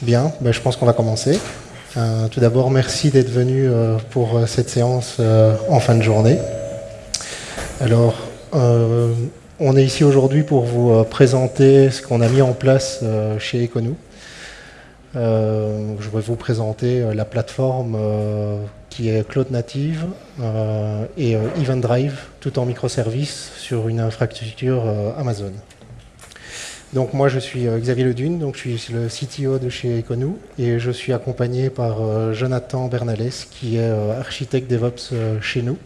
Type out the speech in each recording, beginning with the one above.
Bien, ben, je pense qu'on va commencer. Euh, tout d'abord, merci d'être venu euh, pour euh, cette séance en fin de journée. Alors, on est ici aujourd'hui pour vous présenter ce qu'on a mis en place chez Econou. je vais vous présenter la plateforme qui est Cloud Native et Event Drive, tout en microservices sur une infrastructure Amazon. Donc moi je suis euh, Xavier Ledune, donc je suis le CTO de chez Econou et je suis accompagné par euh, Jonathan Bernales qui est euh, architecte DevOps chez nous.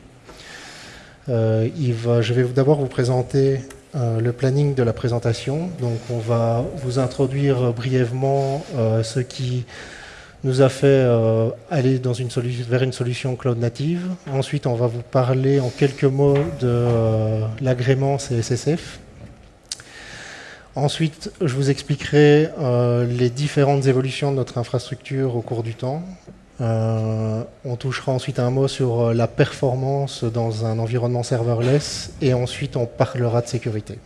je vais d'abord vous présenter le planning de la présentation. Donc on va vous introduire brièvement ce qui nous a fait aller vers une solution cloud native. Ensuite, on va vous parler en quelques mots de l'agrément CSSF Ensuite, je vous expliquerai euh, les différentes évolutions de notre infrastructure au cours du temps. Euh, on touchera ensuite un mot sur euh, la performance dans un environnement serverless et ensuite on parlera de sécurité.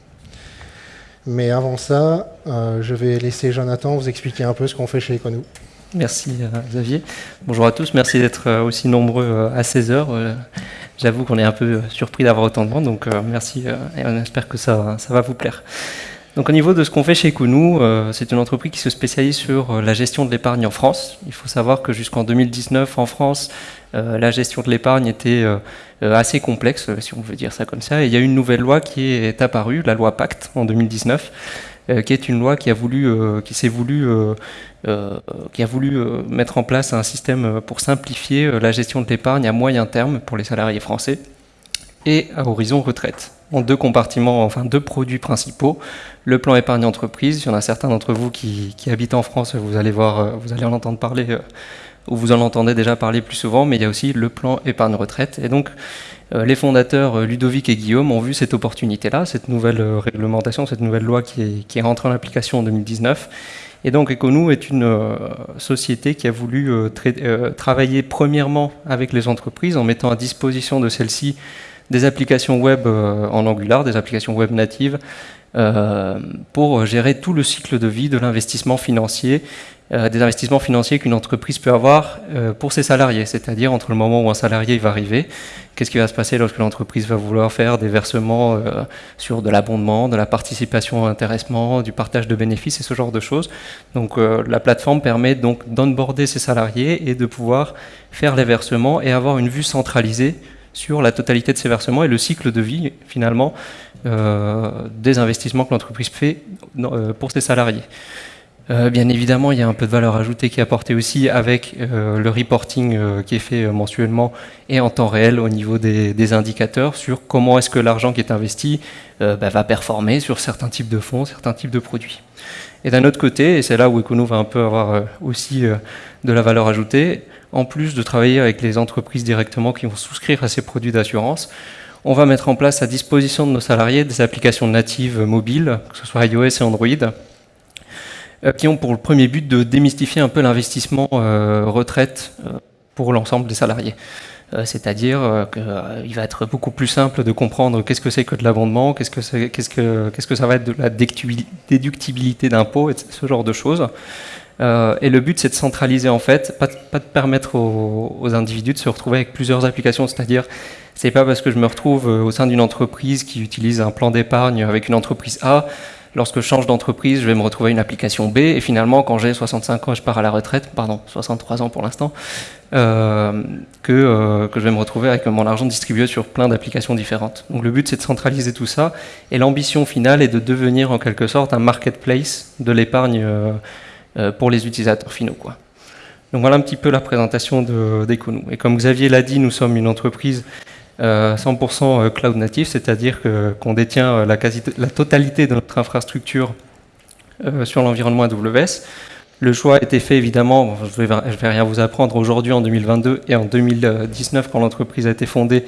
Mais avant ça, je vais laisser Jonathan vous expliquer un peu ce qu'on fait chez Econou. Merci Xavier. Bonjour à tous, merci d'être aussi nombreux à 16 heures. J'avoue qu'on est un peu surpris d'avoir autant de monde, donc merci et on espère que ça, ça va vous plaire. Donc au niveau de ce qu'on fait chez Kounou, euh, c'est une entreprise qui se spécialise sur euh, la gestion de l'épargne en France. Il faut savoir que jusqu'en 2019 en France, euh, la gestion de l'épargne était assez complexe, si on veut dire ça comme ça. Et il y a une nouvelle loi qui est apparue, la loi Pacte en 2019, qui est une loi qui a voulu, qui s'est voulu, qui a voulu mettre en place un système pour simplifier la gestion de l'épargne à moyen terme pour les salariés français et à horizon retraite en deux compartiments, enfin deux produits principaux. Le plan épargne entreprise, il y en a certains d'entre vous qui, habitent en France, vous allez voir, euh, vous allez en entendre parler, euh, ou vous en entendez déjà parler plus souvent, mais il y a aussi le plan épargne retraite. Et donc, euh, les fondateurs Ludovic et Guillaume ont vu cette opportunité-là, cette nouvelle réglementation, cette nouvelle loi qui est, qui rentrée en application en 2019. Et donc Econou est une société qui a voulu travailler premièrement avec les entreprises en mettant à disposition de celles-ci des applications web euh, en Angular, des applications web natives, euh, pour gérer tout le cycle de vie de l'investissement financier, euh, des investissements financiers qu'une entreprise peut avoir pour ses salariés, c'est-à-dire entre le moment où un salarié va arriver, qu'est-ce qui va se passer lorsque l'entreprise va vouloir faire des versements sur de l'abondement, de la participation à l'intéressement, du partage de bénéfices et ce genre de choses. Donc la plateforme permet donc d'onboarder ses salariés et de pouvoir faire les versements et avoir une vue centralisée sur la totalité de ses versements et le cycle de vie, finalement, euh, des investissements que l'entreprise fait euh, pour ses salariés. Euh, bien évidemment, il y a un peu de valeur ajoutée qui est apportée aussi avec le reporting qui est fait mensuellement et en temps réel au niveau des, indicateurs sur comment est-ce que l'argent qui est investi bah, va performer sur certains types de fonds, certains types de produits. Et d'un autre côté, et c'est là où Econo va un peu avoir aussi de la valeur ajoutée, en plus de travailler avec les entreprises directement qui vont souscrire à ces produits d'assurance, on va mettre en place à disposition de nos salariés des applications natives mobiles, que ce soit iOS et Android, euh, qui ont pour le premier but de démystifier un peu l'investissement euh, retraite euh, pour l'ensemble des salariés. C'est-à-dire qu'il va être beaucoup plus simple de comprendre qu'est-ce que c'est que de l'abondement, qu'est-ce que, qu'est-ce que, qu'est-ce que ça va être de la déductibilité d'impôts, ce genre de choses. Euh, et le but, c'est de centraliser en fait, pas, de permettre aux, individus de se retrouver avec plusieurs applications. C'est-à-dire, c'est pas parce que je me retrouve euh, au sein d'une entreprise qui utilise un plan d'épargne avec une entreprise A, lorsque je change d'entreprise, je vais me retrouver une application B, et finalement, quand j'ai 65 ans je pars à la retraite, pardon, 63 ans pour l'instant, euh, que, euh, que je vais me retrouver avec mon argent distribué sur plein d'applications différentes. Donc le but, c'est de centraliser tout ça, et l'ambition finale est de devenir en quelque sorte un marketplace de l'épargne. Euh, pour les utilisateurs finaux. Donc voilà un petit peu la présentation d'Econou. Et comme Xavier l'a dit, nous sommes une entreprise 100% euh, euh, cloud native, c'est-à-dire qu'on détient la, quasi la totalité de notre infrastructure sur l'environnement AWS. Le choix a été fait évidemment, je ne vais, vais, rien vous apprendre, aujourd'hui en 2022 et en 2019 quand l'entreprise a été fondée,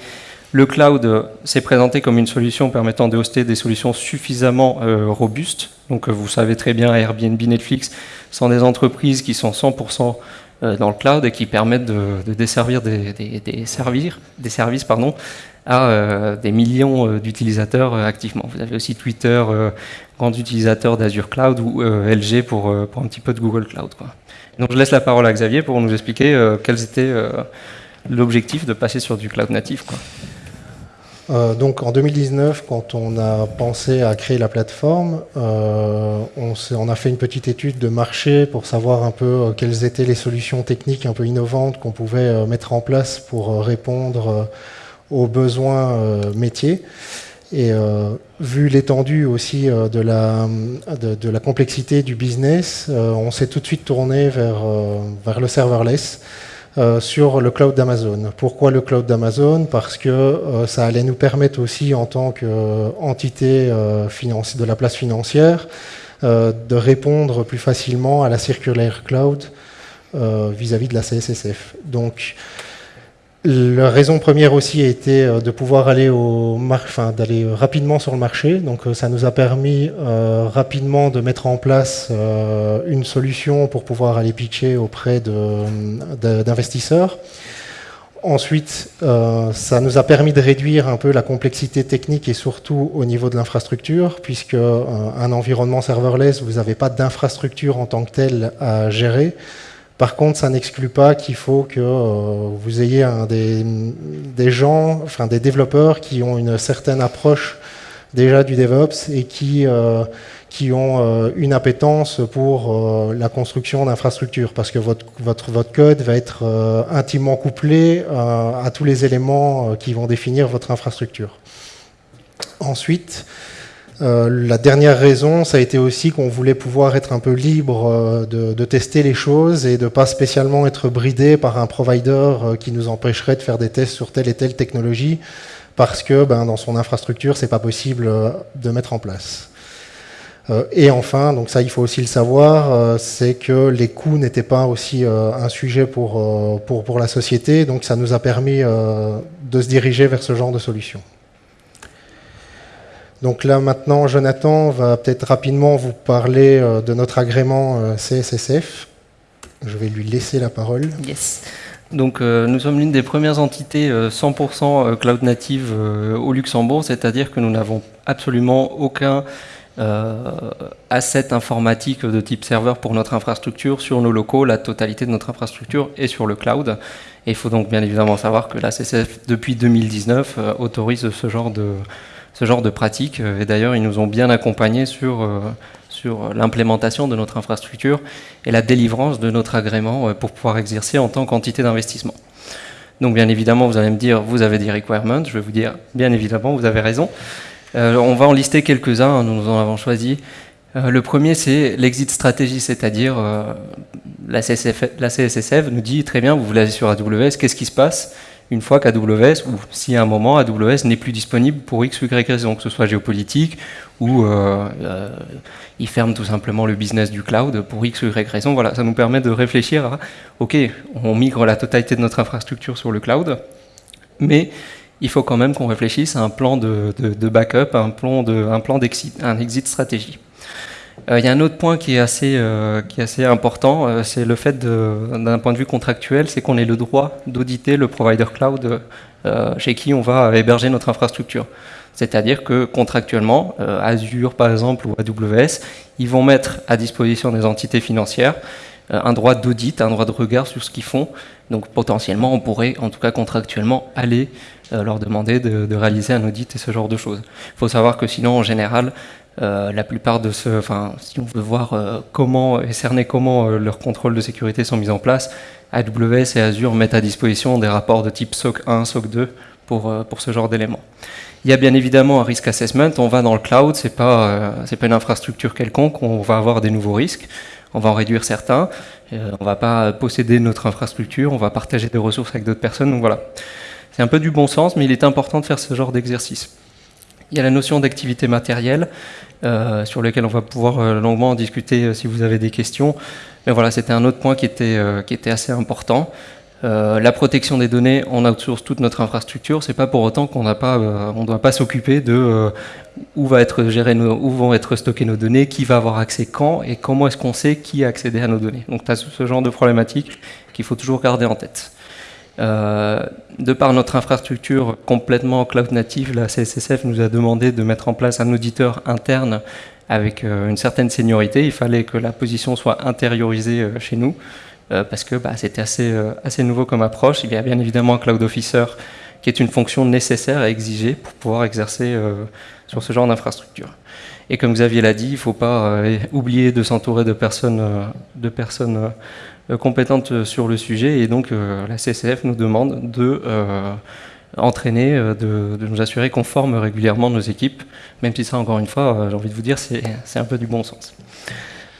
le cloud s'est présenté comme une solution permettant de hoster des solutions suffisamment robustes. Donc vous savez très bien, Airbnb, Netflix sont des entreprises qui sont 100% dans le cloud et qui permettent de, desservir des, services pardon, à des millions d'utilisateurs activement. Vous avez aussi Twitter, grand utilisateur d'Azure Cloud ou LG pour, un petit peu de Google Cloud. Donc je laisse la parole à Xavier pour nous expliquer quels étaient l'objectif de passer sur du cloud natif. Euh, donc en 2019, quand on a pensé à créer la plateforme, euh, on, a fait une petite étude de marché pour savoir un peu euh, quelles étaient les solutions techniques un peu innovantes qu'on pouvait mettre en place pour répondre aux besoins métiers. Et vu l'étendue aussi de la, complexité du business, on s'est tout de suite tourné vers le serverless. Euh, sur le cloud d'Amazon. Pourquoi le cloud d'Amazon? Parce que euh, ça allait nous permettre aussi, en tant qu'entité euh, de la place financière, de répondre plus facilement à la circulaire cloud vis-à-vis -vis de la CSSF. Donc, la raison première aussi a été euh, de pouvoir aller au d'aller rapidement sur le marché. Donc euh, ça nous a permis euh, rapidement de mettre en place une solution pour pouvoir aller pitcher auprès d'investisseurs. Ensuite, ça nous a permis de réduire un peu la complexité technique et surtout au niveau de l'infrastructure, puisque un environnement serverless, vous n'avez pas d'infrastructure en tant que tel à gérer. Par contre, ça n'exclut pas qu'il faut que euh, vous ayez des, gens, enfin des développeurs qui ont une certaine approche déjà du DevOps et qui, euh, ont euh, une appétence pour la construction d'infrastructures, parce que votre, votre, code va être intimement couplé à tous les éléments qui vont définir votre infrastructure. Ensuite, la dernière raison, ça a été aussi qu'on voulait pouvoir être un peu libre euh, de, tester les choses et de pas spécialement être bridé par un provider euh, qui nous empêcherait de faire des tests sur telle et telle technologie parce que ben, dans son infrastructure, c'est pas possible de mettre en place. et enfin, donc ça il faut aussi le savoir, c'est que les coûts n'étaient pas aussi un sujet pour, pour, pour, la société, donc ça nous a permis de se diriger vers ce genre de solution. Donc là maintenant, Jonathan va peut-être rapidement vous parler euh, de notre agrément euh, CSSF. Je vais lui laisser la parole. Yes. Donc euh, nous sommes l'une des premières entités 100% cloud native au Luxembourg, c'est-à-dire que nous n'avons absolument aucun asset informatique de type serveur pour notre infrastructure sur nos locaux. La totalité de notre infrastructure est sur le cloud. Et il faut donc bien évidemment savoir que la CSF, depuis 2019, autorise ce genre de, ce genre de pratique. Et d'ailleurs, ils nous ont bien accompagnés sur, euh, sur l'implémentation de notre infrastructure et la délivrance de notre agrément euh, pour pouvoir exercer en tant qu'entité d'investissement. Donc bien évidemment, vous allez me dire, vous avez des requirements. Je vais vous dire, bien évidemment, vous avez raison. Euh, on va en lister quelques-uns, nous en avons choisi. le premier, c'est l'exit stratégie, c'est-à-dire la, la CSSF nous dit, très bien, vous voulez aller sur AWS, qu'est-ce qui se passe? Une fois qu'AWS, ou si à un moment AWS n'est plus disponible pour X ou Y raison, que ce soit géopolitique, ou euh, euh, il ferme tout simplement le business du cloud pour X ou Y raison. Voilà, ça nous permet de réfléchir à, OK, on migre la totalité de notre infrastructure sur le cloud, mais il faut quand même qu'on réfléchisse à un plan de, backup, un plan d'exit, un exit stratégie. Euh, il y a un autre point qui est assez, euh, important, euh, c'est le fait d'un point de vue contractuel, c'est qu'on ait le droit d'auditer le provider cloud chez qui on va héberger notre infrastructure. C'est-à-dire que contractuellement, Azure par exemple ou AWS, ils vont mettre à disposition des entités financières un droit d'audit, un droit de regard sur ce qu'ils font. Donc potentiellement, on pourrait, en tout cas contractuellement, aller leur demander de, de, réaliser un audit et ce genre de choses. Il faut savoir que sinon, en général, euh, la plupart de ce, enfin, si on veut voir euh, comment et cerner comment euh, leurs contrôles de sécurité sont mis en place, AWS et Azure mettent à disposition des rapports de type SOC 1, SOC 2 pour, pour ce genre d'éléments. Il y a bien évidemment un risk assessment. On va dans le cloud, c'est pas pas une infrastructure quelconque. On va avoir des nouveaux risques. On va en réduire certains. on va pas posséder notre infrastructure. On va partager des ressources avec d'autres personnes. Donc voilà, c'est un peu du bon sens, mais il est important de faire ce genre d'exercice. Il y a la notion d'activité matérielle. Euh, sur lequel on va pouvoir euh, longuement en discuter euh, si vous avez des questions. Mais voilà, c'était un autre point qui était, qui était assez important. la protection des données, on outsource toute notre infrastructure. C'est pas pour autant qu'on n'a pas, on ne doit pas s'occuper de où va être géré où vont être stockées nos données, qui va avoir accès quand et comment est-ce qu'on sait qui a accédé à nos données. Donc, tu as ce genre de problématique qu'il faut toujours garder en tête. Euh, de par notre infrastructure complètement cloud native, la CSSF nous a demandé de mettre en place un auditeur interne avec euh, une certaine seniorité. Il fallait que la position soit intériorisée euh, chez nous parce que bah, c'était assez, nouveau comme approche. Il y a bien évidemment un cloud officer qui est une fonction nécessaire à exiger pour pouvoir exercer sur ce genre d'infrastructure. Et comme Xavier l'a dit, il ne faut pas oublier de s'entourer de personnes, de personnes euh, compétente sur le sujet et donc euh, la CCF nous demande de euh, entraîner, de, nous assurer qu'on forme régulièrement nos équipes, même si ça, encore une fois, j'ai envie de vous dire, c'est un peu du bon sens.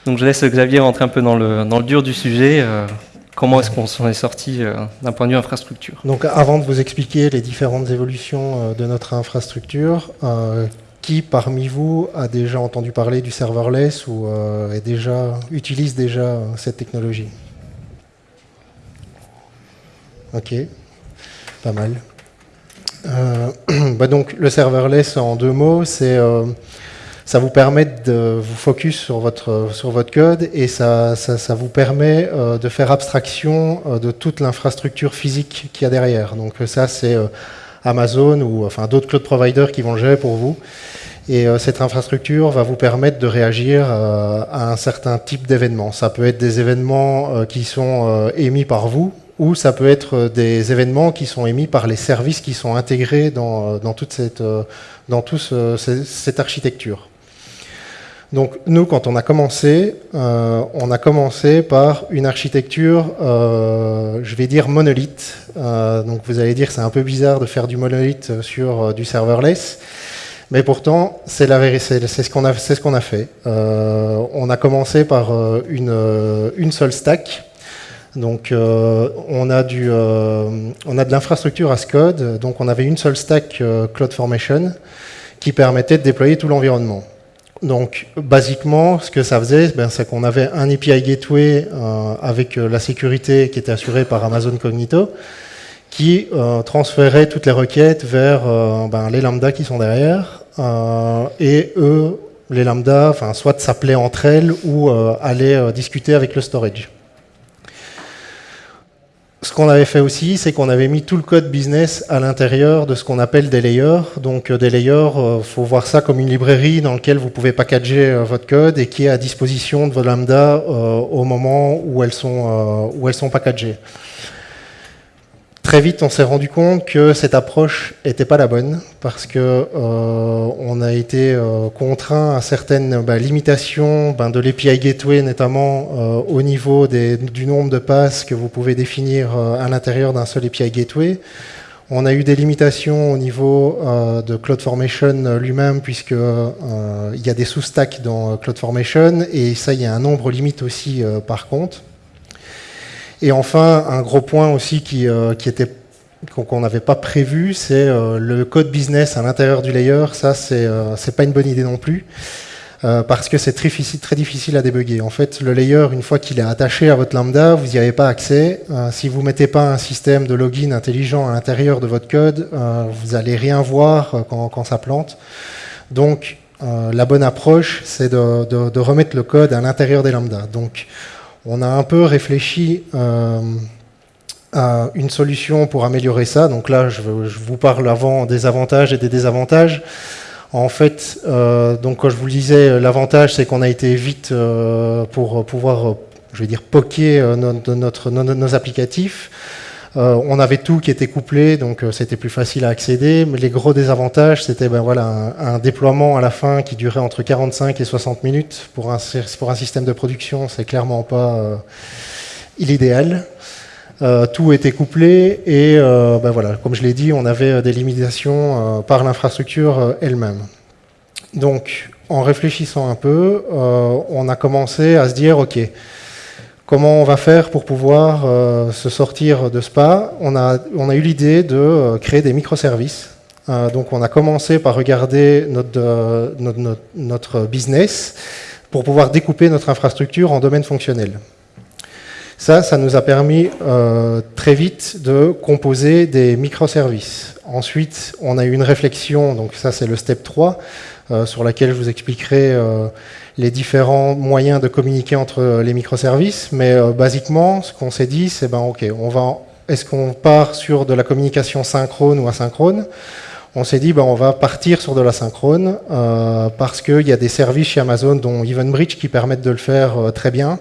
Donc je laisse Xavier rentrer un peu dans le, dans le dur du sujet. comment est-ce qu'on s'en est sorti d'un point de vue infrastructure? Donc avant de vous expliquer les différentes évolutions de notre infrastructure, qui parmi vous a déjà entendu parler du serverless ou est déjà, utilise déjà cette technologie? Ok, pas mal. Euh, bah donc le serverless en deux mots, c'est euh, ça vous permet de vous focus sur votre sur votre code et ça, vous permet euh, de faire abstraction de toute l'infrastructure physique qu'il y a derrière. Donc ça c'est Amazon ou enfin d'autres cloud providers qui vont le gérer pour vous. Et cette infrastructure va vous permettre de réagir à un certain type d'événements. Ça peut être des événements qui sont émis par vous, ou ça peut être euh, des événements qui sont émis par les services qui sont intégrés dans, euh, toute cette, euh, dans cette architecture. Donc nous, quand on a commencé, on a commencé par une architecture, je vais dire monolithe. donc vous allez dire c'est un peu bizarre de faire du monolithe sur du serverless, mais pourtant c'est ce qu'on a, ce a fait. on a commencé par une, une seule stack donc euh, on, a du, euh, on a de l'infrastructure as code, donc on avait une seule stack euh, CloudFormation qui permettait de déployer tout l'environnement. Donc basiquement, ce que ça faisait, ben, c'est qu'on avait un API Gateway avec la sécurité qui était assurée par Amazon Cognito, qui transférait toutes les requêtes vers ben, les lambda qui sont derrière, et eux, les lambda, soit s'appelaient entre elles ou allaient discuter avec le storage. Ce qu'on avait fait aussi, c'est qu'on avait mis tout le code business à l'intérieur de ce qu'on appelle des layers. Donc euh, des layers, il euh, faut voir ça comme une librairie dans laquelle vous pouvez packager euh, votre code et qui est à disposition de vos lambda au moment où elles sont, où elles sont packagées. Très vite, on s'est rendu compte que cette approche n'était pas la bonne parce que euh, on a été euh, contraint à certaines bah, limitations ben, de l'API Gateway, notamment euh, au niveau du nombre de passes que vous pouvez définir à l'intérieur d'un seul API Gateway. On a eu des limitations au niveau de CloudFormation lui-même, puisque il y a des sous-stacks dans CloudFormation, et ça, il y a un nombre limite aussi par contre. Et enfin, un gros point aussi qui, euh, était qu'on n'avait pas prévu, c'est euh, le code business à l'intérieur du layer. Ça, c'est euh, pas une bonne idée non plus. parce que c'est très difficile, à débugger. En fait, le layer, une fois qu'il est attaché à votre lambda, vous n'y avez pas accès. si vous ne mettez pas un système de login intelligent à l'intérieur de votre code, vous n'allez rien voir quand, ça plante. Donc, la bonne approche, c'est de, de, de, remettre le code à l'intérieur des lambdas. Donc, on a un peu réfléchi euh, à une solution pour améliorer ça. Donc là, je, vous parle avant des avantages et des désavantages. En fait, euh, donc comme je vous le disais, l'avantage c'est qu'on a été vite euh, pour pouvoir, je vais dire, poker notre, nos applicatifs. Euh, on avait tout qui était couplé, donc euh, c'était plus facile à accéder. Mais les gros désavantages, c'était ben, voilà, un, déploiement à la fin qui durait entre 45 et 60 minutes. Pour un, pour un système de production, c'est clairement pas euh, l'idéal. tout était couplé et ben, voilà, comme je l'ai dit, on avait des limitations par l'infrastructure elle-même. Donc, en réfléchissant un peu, on a commencé à se dire, OK, Comment on va faire pour pouvoir euh, se sortir de Spa? On a, eu l'idée de euh, créer des microservices. Euh, donc on a commencé par regarder notre, business pour pouvoir découper notre infrastructure en domaines fonctionnels. Ça, ça nous a permis très vite de composer des microservices. Ensuite, on a eu une réflexion, donc ça c'est le step 3, euh, sur laquelle je vous expliquerai les différents moyens de communiquer entre les microservices. Mais basiquement, ce qu'on s'est dit, c'est ben ok, on va, est-ce qu'on part sur de la communication synchrone ou asynchrone? On s'est dit ben, on va partir sur de la synchrone parce qu'il y a des services chez Amazon, dont EventBridge, qui permettent de le faire très bien.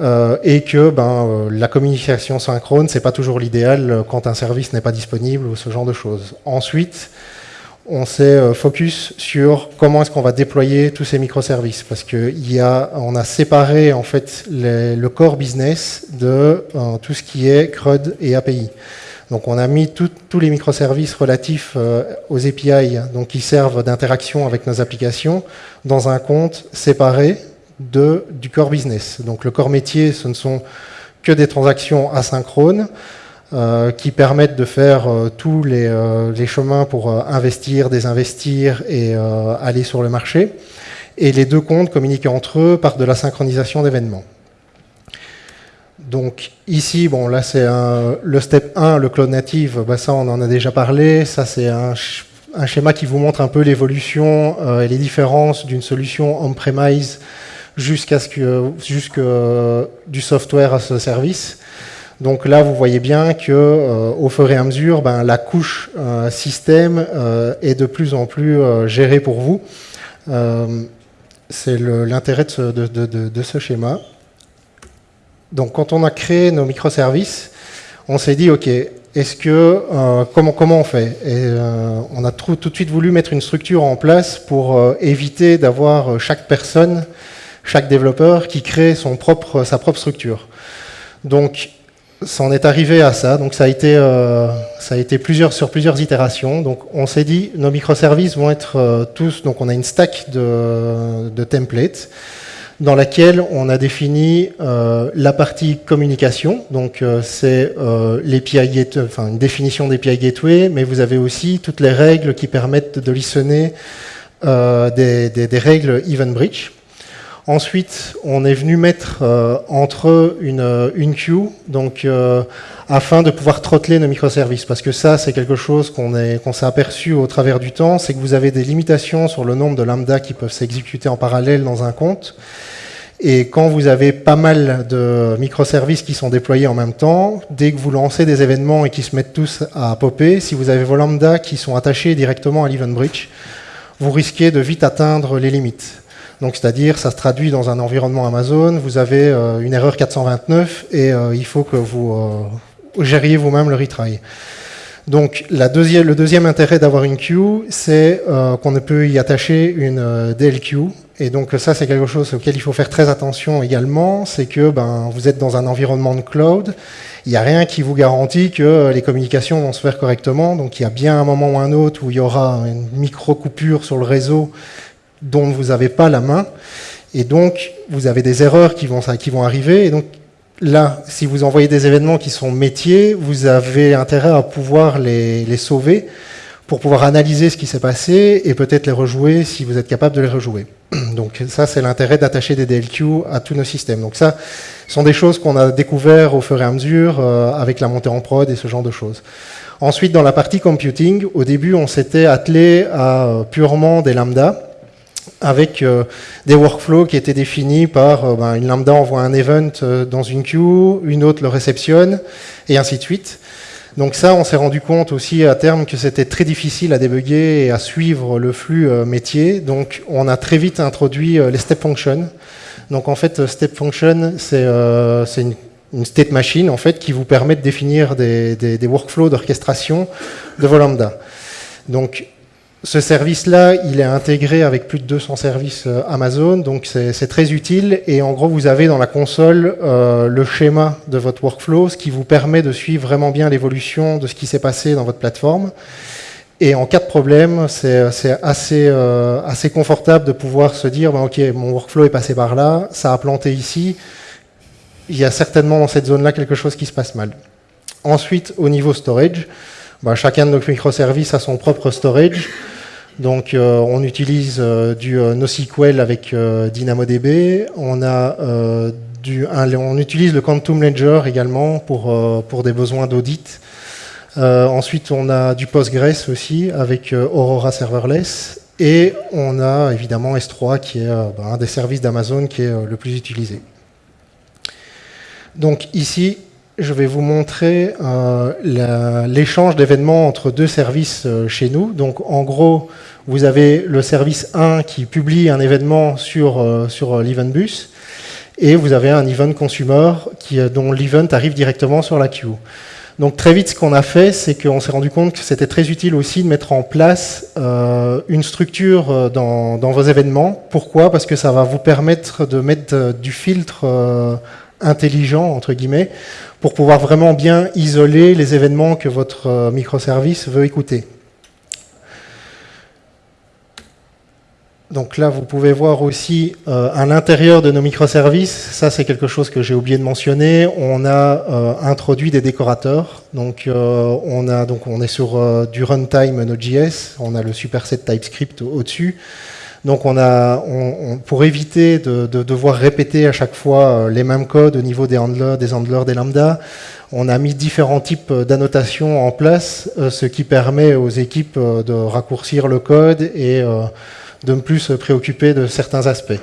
Euh, et que ben, euh, la communication synchrone, c'est pas toujours l'idéal euh, quand un service n'est pas disponible ou ce genre de choses. Ensuite, on s'est focus sur comment est-ce qu'on va déployer tous ces microservices, parce qu'on a, séparé en fait le core business de tout ce qui est CRUD et API. Donc on a mis tous les microservices relatifs aux API, qui servent d'interaction avec nos applications, dans un compte séparé du core business. Donc le core métier, ce ne sont que des transactions asynchrones euh, qui permettent de faire euh, tous les, euh, les, chemins pour investir, désinvestir et aller sur le marché. Et les deux comptes communiquent entre eux par de la synchronisation d'événements. Donc ici, bon là c'est le step 1, le cloud native, bah, ça on en a déjà parlé, ça c'est un, un, schéma qui vous montre un peu l'évolution et les différences d'une solution on-premise jusqu'à ce que euh, du software à ce service. Donc là, vous voyez bien que euh, au fur et à mesure, ben, la couche euh, système est de plus en plus gérée pour vous. C'est l'intérêt de, de, ce schéma. Donc quand on a créé nos microservices, on s'est dit, OK, est-ce que comment, comment on fait? Et on a tout, tout, de suite voulu mettre une structure en place pour éviter d'avoir chaque personne chaque développeur qui crée son propre, sa propre structure. Donc, ça en est arrivé à ça. Donc, ça a été, euh, ça a été plusieurs, sur plusieurs itérations. Donc, on s'est dit, nos microservices vont être euh, tous. Donc, on a une stack de, de templates dans laquelle on a défini euh, la partie communication. Donc, c'est l'API enfin une définition d'API gateway, mais vous avez aussi toutes les règles qui permettent de listener des, des, des, règles Event Bridge. Ensuite, on est venu mettre euh, entre une, euh, une queue, euh, afin de pouvoir trotteler nos microservices, parce que ça, c'est quelque chose qu'on s'est aperçu au travers du temps, c'est que vous avez des limitations sur le nombre de lambda qui peuvent s'exécuter en parallèle dans un compte. Et quand vous avez pas mal de microservices qui sont déployés en même temps, dès que vous lancez des événements et qui se mettent tous à popper, si vous avez vos lambda qui sont attachés directement à l'event bridge, vous risquez de vite atteindre les limites. Donc, c'est-à-dire, ça se traduit dans un environnement Amazon, vous avez euh, une erreur 429 et euh, il faut que vous euh, gériez vous-même le retry. Donc, le deuxième intérêt d'avoir une queue, c'est qu'on ne peut y attacher une DLQ. Et donc, ça, c'est quelque chose auquel il faut faire très attention également, c'est que ben, vous êtes dans un environnement de cloud, il n'y a rien qui vous garantit que les communications vont se faire correctement. Donc, il y a bien un moment ou un autre où il y aura une micro-coupure sur le réseau dont vous n'avez pas la main. Et donc, vous avez des erreurs qui vont, arriver. Et donc, là, si vous envoyez des événements qui sont métiers, vous avez intérêt à pouvoir les, les sauver pour pouvoir analyser ce qui s'est passé et peut-être les rejouer si vous êtes capable de les rejouer. Donc ça, c'est l'intérêt d'attacher des DLQ à tous nos systèmes. Donc ça, ce sont des choses qu'on a découvert au fur et à mesure euh, avec la montée en prod et ce genre de choses. Ensuite, dans la partie computing, au début, on s'était attelé à euh, purement des lambdas avec euh, des workflows qui étaient définis par euh, ben, une lambda envoie un event euh, dans une queue, une autre le réceptionne, et ainsi de suite. Donc ça, on s'est rendu compte aussi à terme que c'était très difficile à débugger et à suivre le flux métier. Donc on a très vite introduit les step functions. Donc en fait, step function, c'est une, une, state machine en fait qui vous permet de définir des, des, des workflows d'orchestration de vos lambda. Donc ce service-là, il est intégré avec plus de 200 services euh, Amazon, donc c'est très utile. Et en gros, vous avez dans la console euh, le schéma de votre workflow, ce qui vous permet de suivre vraiment bien l'évolution de ce qui s'est passé dans votre plateforme. Et en cas de problème, c'est assez, euh, assez confortable de pouvoir se dire, ben, OK, mon workflow est passé par là, ça a planté ici, il y a certainement dans cette zone-là quelque chose qui se passe mal. Ensuite, au niveau storage, ben, chacun de nos microservices a son propre storage. Donc euh, on utilise euh, du euh, NoSQL avec DynamoDB. On a du, on utilise le Quantum Ledger également pour, pour des besoins d'audit. ensuite, on a du Postgres aussi avec Aurora Serverless. Et on a évidemment S3 qui est ben, un des services d'Amazon qui est le plus utilisé. Donc ici, je vais vous montrer euh, l'échange d'événements entre deux services euh, chez nous. Donc en gros, vous avez le service 1 qui publie un événement sur, euh, sur l'Eventbus et vous avez un event consumer dont l'event arrive directement sur la queue. Donc très vite, ce qu'on a fait, c'est qu'on s'est rendu compte que c'était très utile aussi de mettre en place une structure dans, vos événements. Pourquoi? Parce que ça va vous permettre de mettre du filtre intelligent, entre guillemets, pour pouvoir vraiment bien isoler les événements que votre euh, microservice veut écouter. Donc là, vous pouvez voir aussi euh, à l'intérieur de nos microservices, ça c'est quelque chose que j'ai oublié de mentionner, on a euh, introduit des décorateurs. Donc, on, a, donc on est sur du runtime Node.js, on a le superset TypeScript au-dessus. Donc on a, pour éviter de, devoir répéter à chaque fois euh, les mêmes codes au niveau des handlers, des handlers, des lambda, on a mis différents types d'annotations en place, euh, ce qui permet aux équipes euh, de raccourcir le code et de ne plus se préoccuper de certains aspects.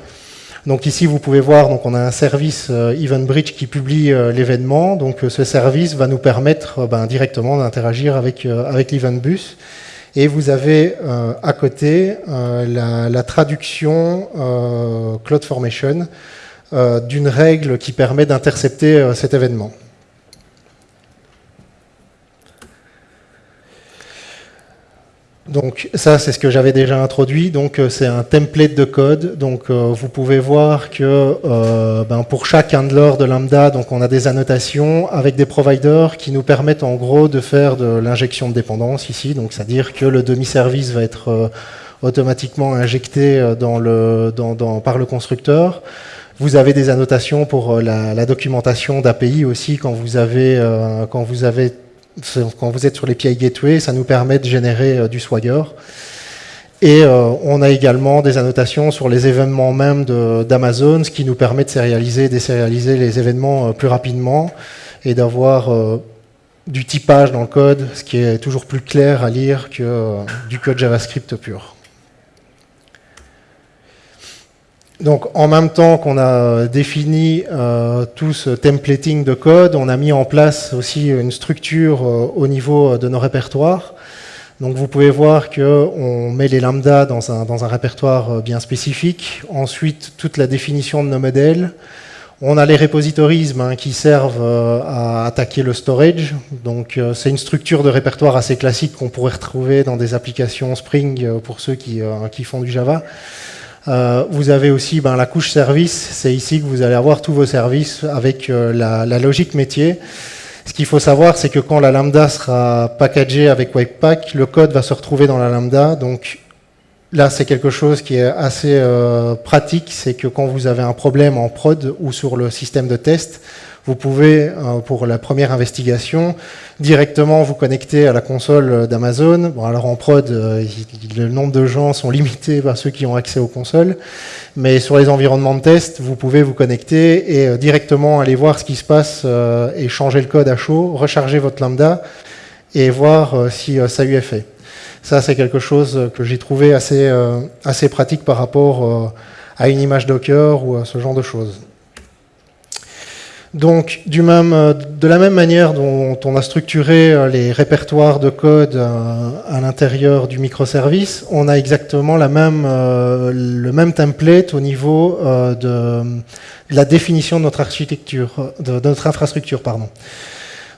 Donc ici, vous pouvez voir, donc on a un service EventBridge qui publie l'événement. Donc ce service va nous permettre ben, directement d'interagir avec, avec l'EventBus. Et vous avez euh, à côté euh, la, traduction euh, CloudFormation d'une règle qui permet d'intercepter cet événement. Donc ça, c'est ce que j'avais déjà introduit. Donc euh, c'est un template de code. Donc euh, vous pouvez voir que euh, ben, pour chaque handler de lambda, donc on a des annotations avec des providers qui nous permettent en gros de faire de l'injection de dépendance ici. Donc c'est-à-dire que le demi-service va être automatiquement injecté dans le, dans, par le constructeur. Vous avez des annotations pour la, la documentation d'API aussi quand vous avez, quand vous avez quand vous êtes sur les PI Gateway, ça nous permet de générer euh, du Swagger. Et euh, on a également des annotations sur les événements même d'Amazon, ce qui nous permet de sérialiser, désérialiser les événements euh, plus rapidement et d'avoir du typage dans le code, ce qui est toujours plus clair à lire que du code JavaScript pur. Donc en même temps qu'on a défini euh, tout ce templating de code, on a mis en place aussi une structure euh, au niveau de nos répertoires. Donc vous pouvez voir qu'on met les lambdas dans un, répertoire euh, bien spécifique. Ensuite, toute la définition de nos modèles. On a les repositories hein, qui servent à attaquer le storage. Donc c'est une structure de répertoire assez classique qu'on pourrait retrouver dans des applications Spring pour ceux qui font du Java. Euh, vous avez aussi ben, la couche service, c'est ici que vous allez avoir tous vos services avec euh, la, logique métier. Ce qu'il faut savoir, c'est que quand la lambda sera packagée avec Webpack, le code va se retrouver dans la lambda. Donc là, c'est quelque chose qui est assez euh, pratique, c'est que quand vous avez un problème en prod ou sur le système de test, vous pouvez, euh, pour la première investigation, directement vous connecter à la console d'Amazon. Bon, alors en prod, euh, le nombre de gens sont limités par ceux qui ont accès aux consoles, mais sur les environnements de test, vous pouvez vous connecter et euh, directement aller voir ce qui se passe et changer le code à chaud, recharger votre lambda et voir si ça lui est fait. Ça, c'est quelque chose que j'ai trouvé assez, assez pratique par rapport à une image Docker ou à ce genre de choses. Donc, du même, euh, de la même manière dont on a structuré euh, les répertoires de code euh, à l'intérieur du microservice, on a exactement la même, le même template au niveau de, la définition de notre architecture, de, notre infrastructure. Pardon.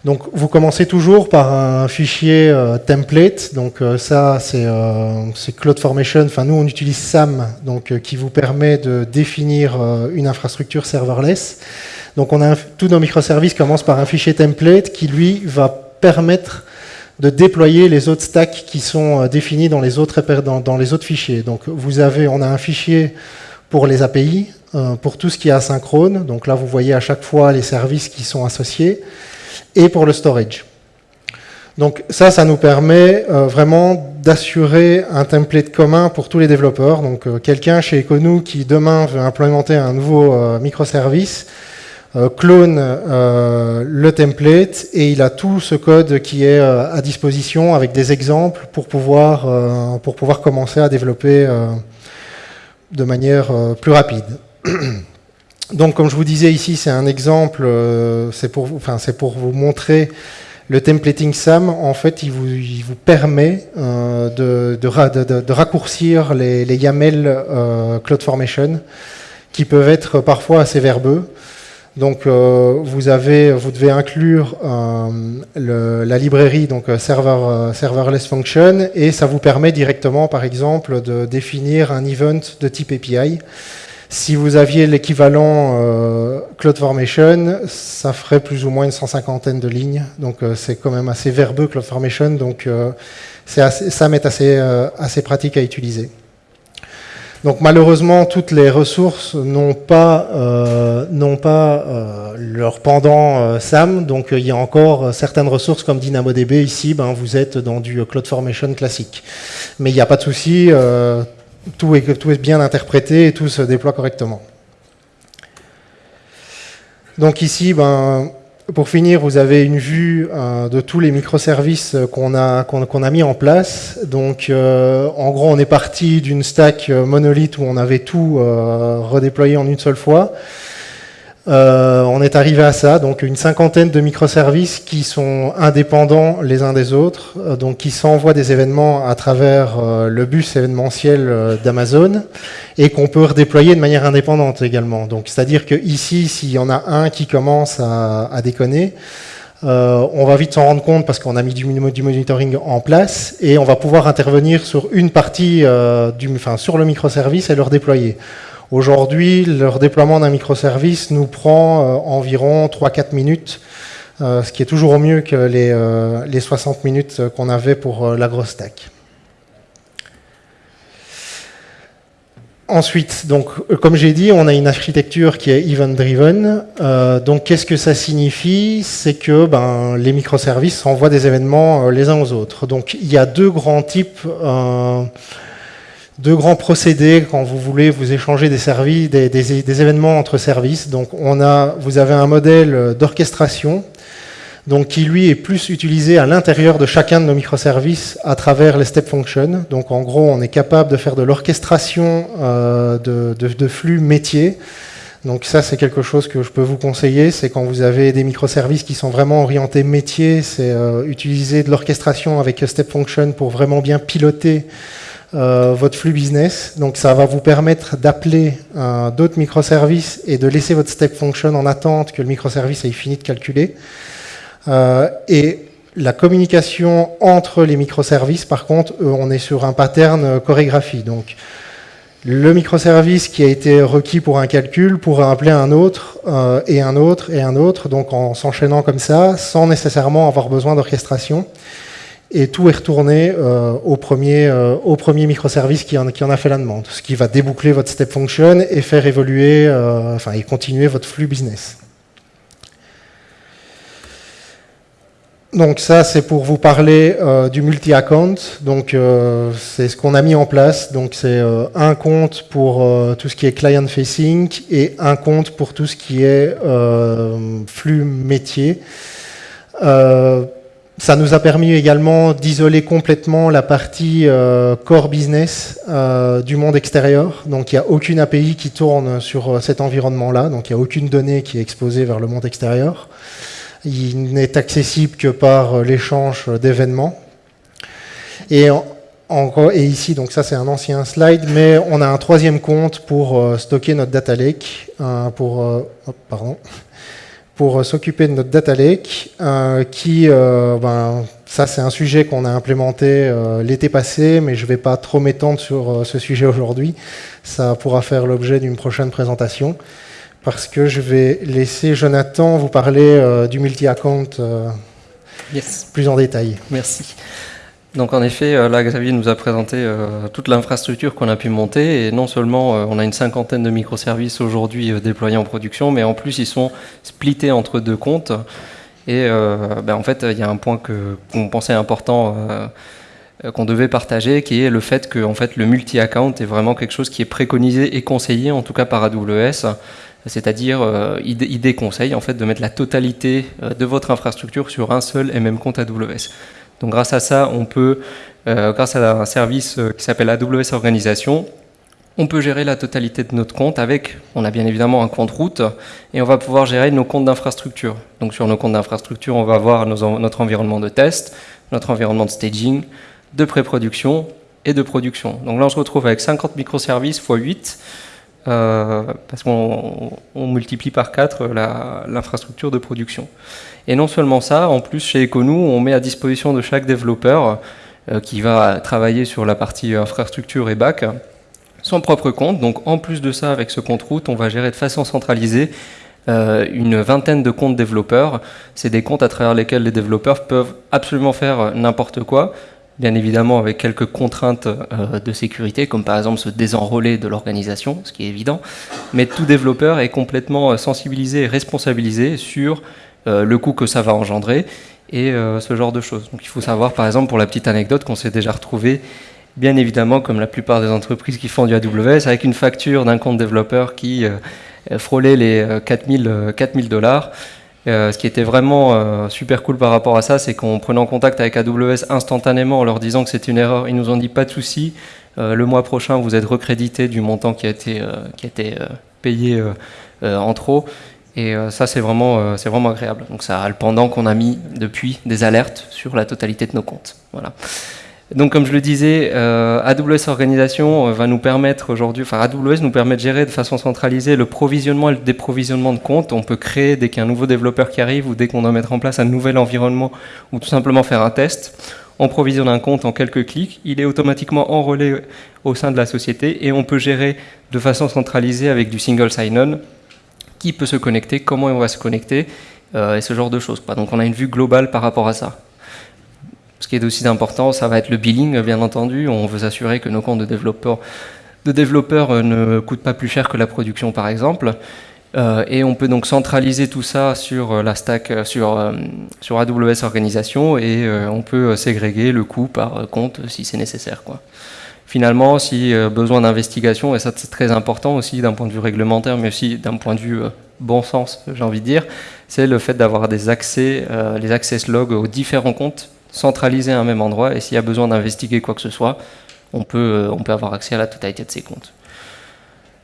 Donc, vous commencez toujours par un fichier template. Donc, ça, c'est CloudFormation. Enfin, nous, on utilise SAM, donc qui vous permet de définir une infrastructure serverless. Donc on a tous nos microservices commencent par un fichier template qui lui va permettre de déployer les autres stacks qui sont euh, définis dans les autres, fichiers. Donc vous avez, on a un fichier pour les API, euh, pour tout ce qui est asynchrone. Donc là, vous voyez à chaque fois les services qui sont associés, et pour le storage. Donc ça, ça nous permet euh, vraiment d'assurer un template commun pour tous les développeurs. Donc quelqu'un chez Econou qui demain veut implémenter un nouveau microservice, clone le template et il a tout ce code qui est à disposition avec des exemples pour pouvoir, pour pouvoir commencer à développer de manière plus rapide. Donc, comme je vous disais ici, c'est un exemple, c'est pour, enfin, pour vous montrer le templating SAM, en fait, il vous, vous permet euh, de, de, de, raccourcir les, les YAML euh, CloudFormation, qui peuvent être parfois assez verbeux. Donc, euh, vous, devez inclure le, la librairie donc server, serverless function, et ça vous permet directement, par exemple, de définir un event de type API. Si vous aviez l'équivalent euh, CloudFormation, ça ferait plus ou moins une cent cinquantaine de lignes. Donc euh, c'est quand même assez verbeux CloudFormation. Donc euh, ça m'est euh, assez pratique à utiliser. Donc malheureusement, toutes les ressources n'ont pas, euh, euh, leur pendant SAM. Donc il y a encore certaines ressources comme DynamoDB. Ici, ben, vous êtes dans du CloudFormation classique. Mais il n'y a pas de souci tout est, tout est bien interprété et tout se déploie correctement. Donc ici, ben, pour finir, vous avez une vue euh, de tous les microservices qu'on a, a mis en place. Donc, euh, en gros, on est parti d'une stack monolithe où on avait tout euh, redéployé en une seule fois. Euh, on est arrivé à ça, donc une cinquantaine de microservices qui sont indépendants les uns des autres, euh, donc qui s'envoient des événements à travers euh, le bus événementiel d'Amazon et qu'on peut redéployer de manière indépendante également. Donc, c'est-à-dire que ici, s'il y en a un qui commence à, déconner, on va vite s'en rendre compte parce qu'on a mis du, monitoring en place et on va pouvoir intervenir sur une partie, du, enfin, sur le microservice et le redéployer. Aujourd'hui, leur déploiement d'un microservice nous prend euh, environ 3-4 minutes, euh, ce qui est toujours mieux que les, euh, les 60 minutes qu'on avait pour la grosse stack. Ensuite, donc, comme j'ai dit, on a une architecture qui est event-driven. donc, qu'est-ce que ça signifie? C'est que ben, les microservices envoient des événements les uns aux autres. Donc, il y a deux grands types deux grands procédés quand vous voulez vous échanger des, services, des, événements entre services. Donc on a, vous avez un modèle d'orchestration donc qui lui est plus utilisé à l'intérieur de chacun de nos microservices à travers les step functions. Donc en gros, on est capable de faire de l'orchestration euh, de, flux métiers. Donc ça, c'est quelque chose que je peux vous conseiller, c'est quand vous avez des microservices qui sont vraiment orientés métier, c'est euh, utiliser de l'orchestration avec step function pour vraiment bien piloter euh, votre flux business. Donc ça va vous permettre d'appeler d'autres microservices et de laisser votre step function en attente que le microservice ait fini de calculer. Euh, et la communication entre les microservices, par contre, on est sur un pattern chorégraphie. Donc le microservice qui a été requis pour un calcul pourra appeler un autre, et un autre, et un autre, donc en s'enchaînant comme ça, sans nécessairement avoir besoin d'orchestration et tout est retourné euh, au, premier, euh, au premier microservice qui en, qui en, a fait la demande, ce qui va déboucler votre step function et faire évoluer, euh, enfin, et continuer votre flux business. Donc ça, c'est pour vous parler du multi-account. Donc c'est ce qu'on a mis en place. Donc c'est un compte pour tout ce qui est client-facing et un compte pour tout ce qui est flux métier. Ça nous a permis également d'isoler complètement la partie euh, core business euh, du monde extérieur. Donc il n'y a aucune API qui tourne sur euh, cet environnement-là, donc il n'y a aucune donnée qui est exposée vers le monde extérieur. Il n'est accessible que par l'échange d'événements. Et, ici, donc ça c'est un ancien slide, mais on a un troisième compte pour stocker notre data lake, pour, pardon, pour s'occuper de notre data lake, euh, qui, euh, ben, ça c'est un sujet qu'on a implémenté euh, l'été passé, mais je ne vais pas trop m'étendre sur ce sujet aujourd'hui. Ça pourra faire l'objet d'une prochaine présentation, parce que je vais laisser Jonathan vous parler du multi-account plus en détail. Merci. Donc en effet, euh, là Xavier nous a présenté euh, toute l'infrastructure qu'on a pu monter et non seulement euh, on a une cinquantaine de microservices aujourd'hui déployés en production, mais en plus ils sont splittés entre deux comptes. Et ben, en fait, il y a un point qu'on pensait important qu'on devait partager, qui est le fait que en fait, le multi-account est vraiment quelque chose qui est préconisé et conseillé, en tout cas par AWS. C'est-à-dire idée conseille en fait de mettre la totalité de votre infrastructure sur un seul et même compte AWS. Donc grâce à ça, on peut, grâce à un service qui s'appelle AWS Organisation, on peut gérer la totalité de notre compte avec, on a bien évidemment un compte route, et on va pouvoir gérer nos comptes d'infrastructure. Donc sur nos comptes d'infrastructure, on va avoir notre environnement de test, notre environnement de staging, de pré-production et de production. Donc là, on se retrouve avec 50 microservices x 8, euh, parce qu'on multiplie par 4 l'infrastructure de production. Et non seulement ça, en plus chez Econou, on met à disposition de chaque développeur euh, qui va travailler sur la partie infrastructure et back, son propre compte. Donc en plus de ça, avec ce compte route, on va gérer de façon centralisée euh, une vingtaine de comptes développeurs. C'est des comptes à travers lesquels les développeurs peuvent absolument faire n'importe quoi, bien évidemment avec quelques contraintes euh, de sécurité, comme par exemple se désenrôler de l'organisation, ce qui est évident. Mais tout développeur est complètement euh, sensibilisé et responsabilisé sur le coût que ça va engendrer et ce genre de choses. Donc il faut savoir, par exemple, pour la petite anecdote, qu'on s'est déjà retrouvé bien évidemment, comme la plupart des entreprises qui font du AWS, avec une facture d'un compte développeur qui euh, frôlait les 4000 euh, euh, ce qui était vraiment super cool par rapport à ça, c'est qu'en prenant contact avec AWS instantanément en leur disant que c'était une erreur, ils nous ont dit pas de souci, le mois prochain vous êtes recrédité du montant qui a été, qui a été payé en trop. Et ça, c'est vraiment, c'est vraiment agréable. Donc ça a le pendant qu'on a mis depuis des alertes sur la totalité de nos comptes. Voilà. Donc, comme je le disais, euh, AWS Organisation euh, va nous permettre aujourd'hui, enfin AWS nous permet de gérer de façon centralisée le provisionnement et le déprovisionnement de comptes. On peut créer dès qu'il y a un nouveau développeur qui arrive ou dès qu'on doit mettre en place un nouvel environnement ou tout simplement faire un test. On provisionne un compte en quelques clics, il est automatiquement enrôlé au sein de la société et on peut gérer de façon centralisée avec du single sign-on qui peut se connecter, comment on va se connecter euh, et ce genre de choses. Donc on a une vue globale par rapport à ça. Ce qui est aussi important, ça va être le billing, bien entendu. On veut s'assurer que nos comptes de développeurs, euh, ne coûtent pas plus cher que la production, par exemple. Euh, et on peut donc centraliser tout ça sur euh, la stack, sur, AWS Organisation, et on peut ségréguer le coût par compte si c'est nécessaire. Finalement, si besoin d'investigation, et ça c'est très important aussi d'un point de vue réglementaire, mais aussi d'un point de vue bon sens, j'ai envie de dire, c'est le fait d'avoir des accès, les access logs aux différents comptes centralisé à un même endroit et s'il y a besoin d'investiguer quoi que ce soit, on peut, euh, on peut avoir accès à la totalité de ses comptes.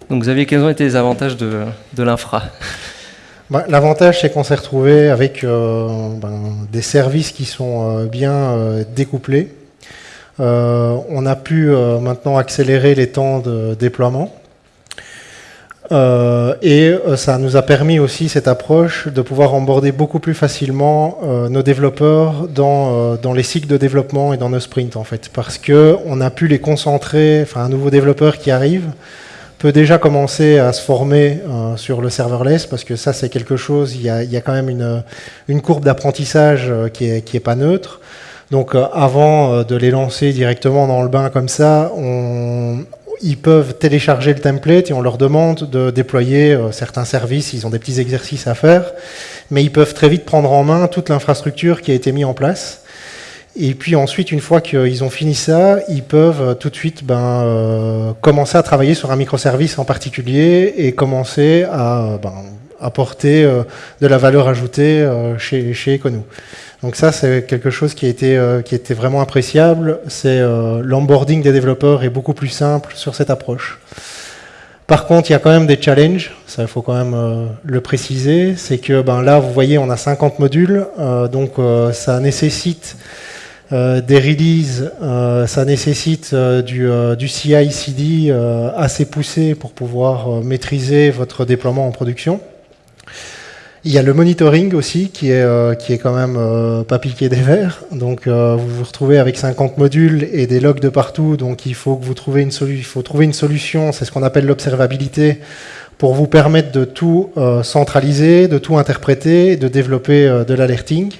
Donc Xavier, quels ont été les avantages de, de l'infra? Bah, L'avantage, c'est qu'on s'est retrouvé avec euh, ben, des services qui sont euh, bien découplés. on a pu maintenant accélérer les temps de déploiement. Euh, et euh, ça nous a permis aussi cette approche de pouvoir emborder beaucoup plus facilement euh, nos développeurs dans, les cycles de développement et dans nos sprints en fait, parce que on a pu les concentrer. Enfin, un nouveau développeur qui arrive peut déjà commencer à se former sur le serverless, parce que ça c'est quelque chose. Il y a, il y a quand même une, une courbe d'apprentissage qui est, qui est pas neutre. Donc avant de les lancer directement dans le bain comme ça, on, ils peuvent télécharger le template et on leur demande de déployer euh, certains services, ils ont des petits exercices à faire, mais ils peuvent très vite prendre en main toute l'infrastructure qui a été mise en place. Et puis ensuite, une fois qu'ils ont fini ça, ils peuvent euh, tout de suite ben, euh, commencer à travailler sur un microservice en particulier et commencer à ben, apporter de la valeur ajoutée chez, chez. Donc ça, c'est quelque chose qui a été, euh, était vraiment appréciable. C'est euh, l'onboarding des développeurs est beaucoup plus simple sur cette approche. Par contre, il y a quand même des challenges, ça il faut quand même euh, le préciser, c'est que ben, là, vous voyez, on a 50 modules, donc ça nécessite des releases, ça nécessite du, du CI/CD assez poussé pour pouvoir maîtriser votre déploiement en production. Il y a le monitoring aussi qui est, euh, qui est quand même euh, pas piqué des verres. Donc euh, vous vous retrouvez avec 50 modules et des logs de partout. Donc il faut que vous trouviez une, il faut trouver une solution, c'est ce qu'on appelle l'observabilité, pour vous permettre de tout centraliser, de tout interpréter, de développer de l'alerting.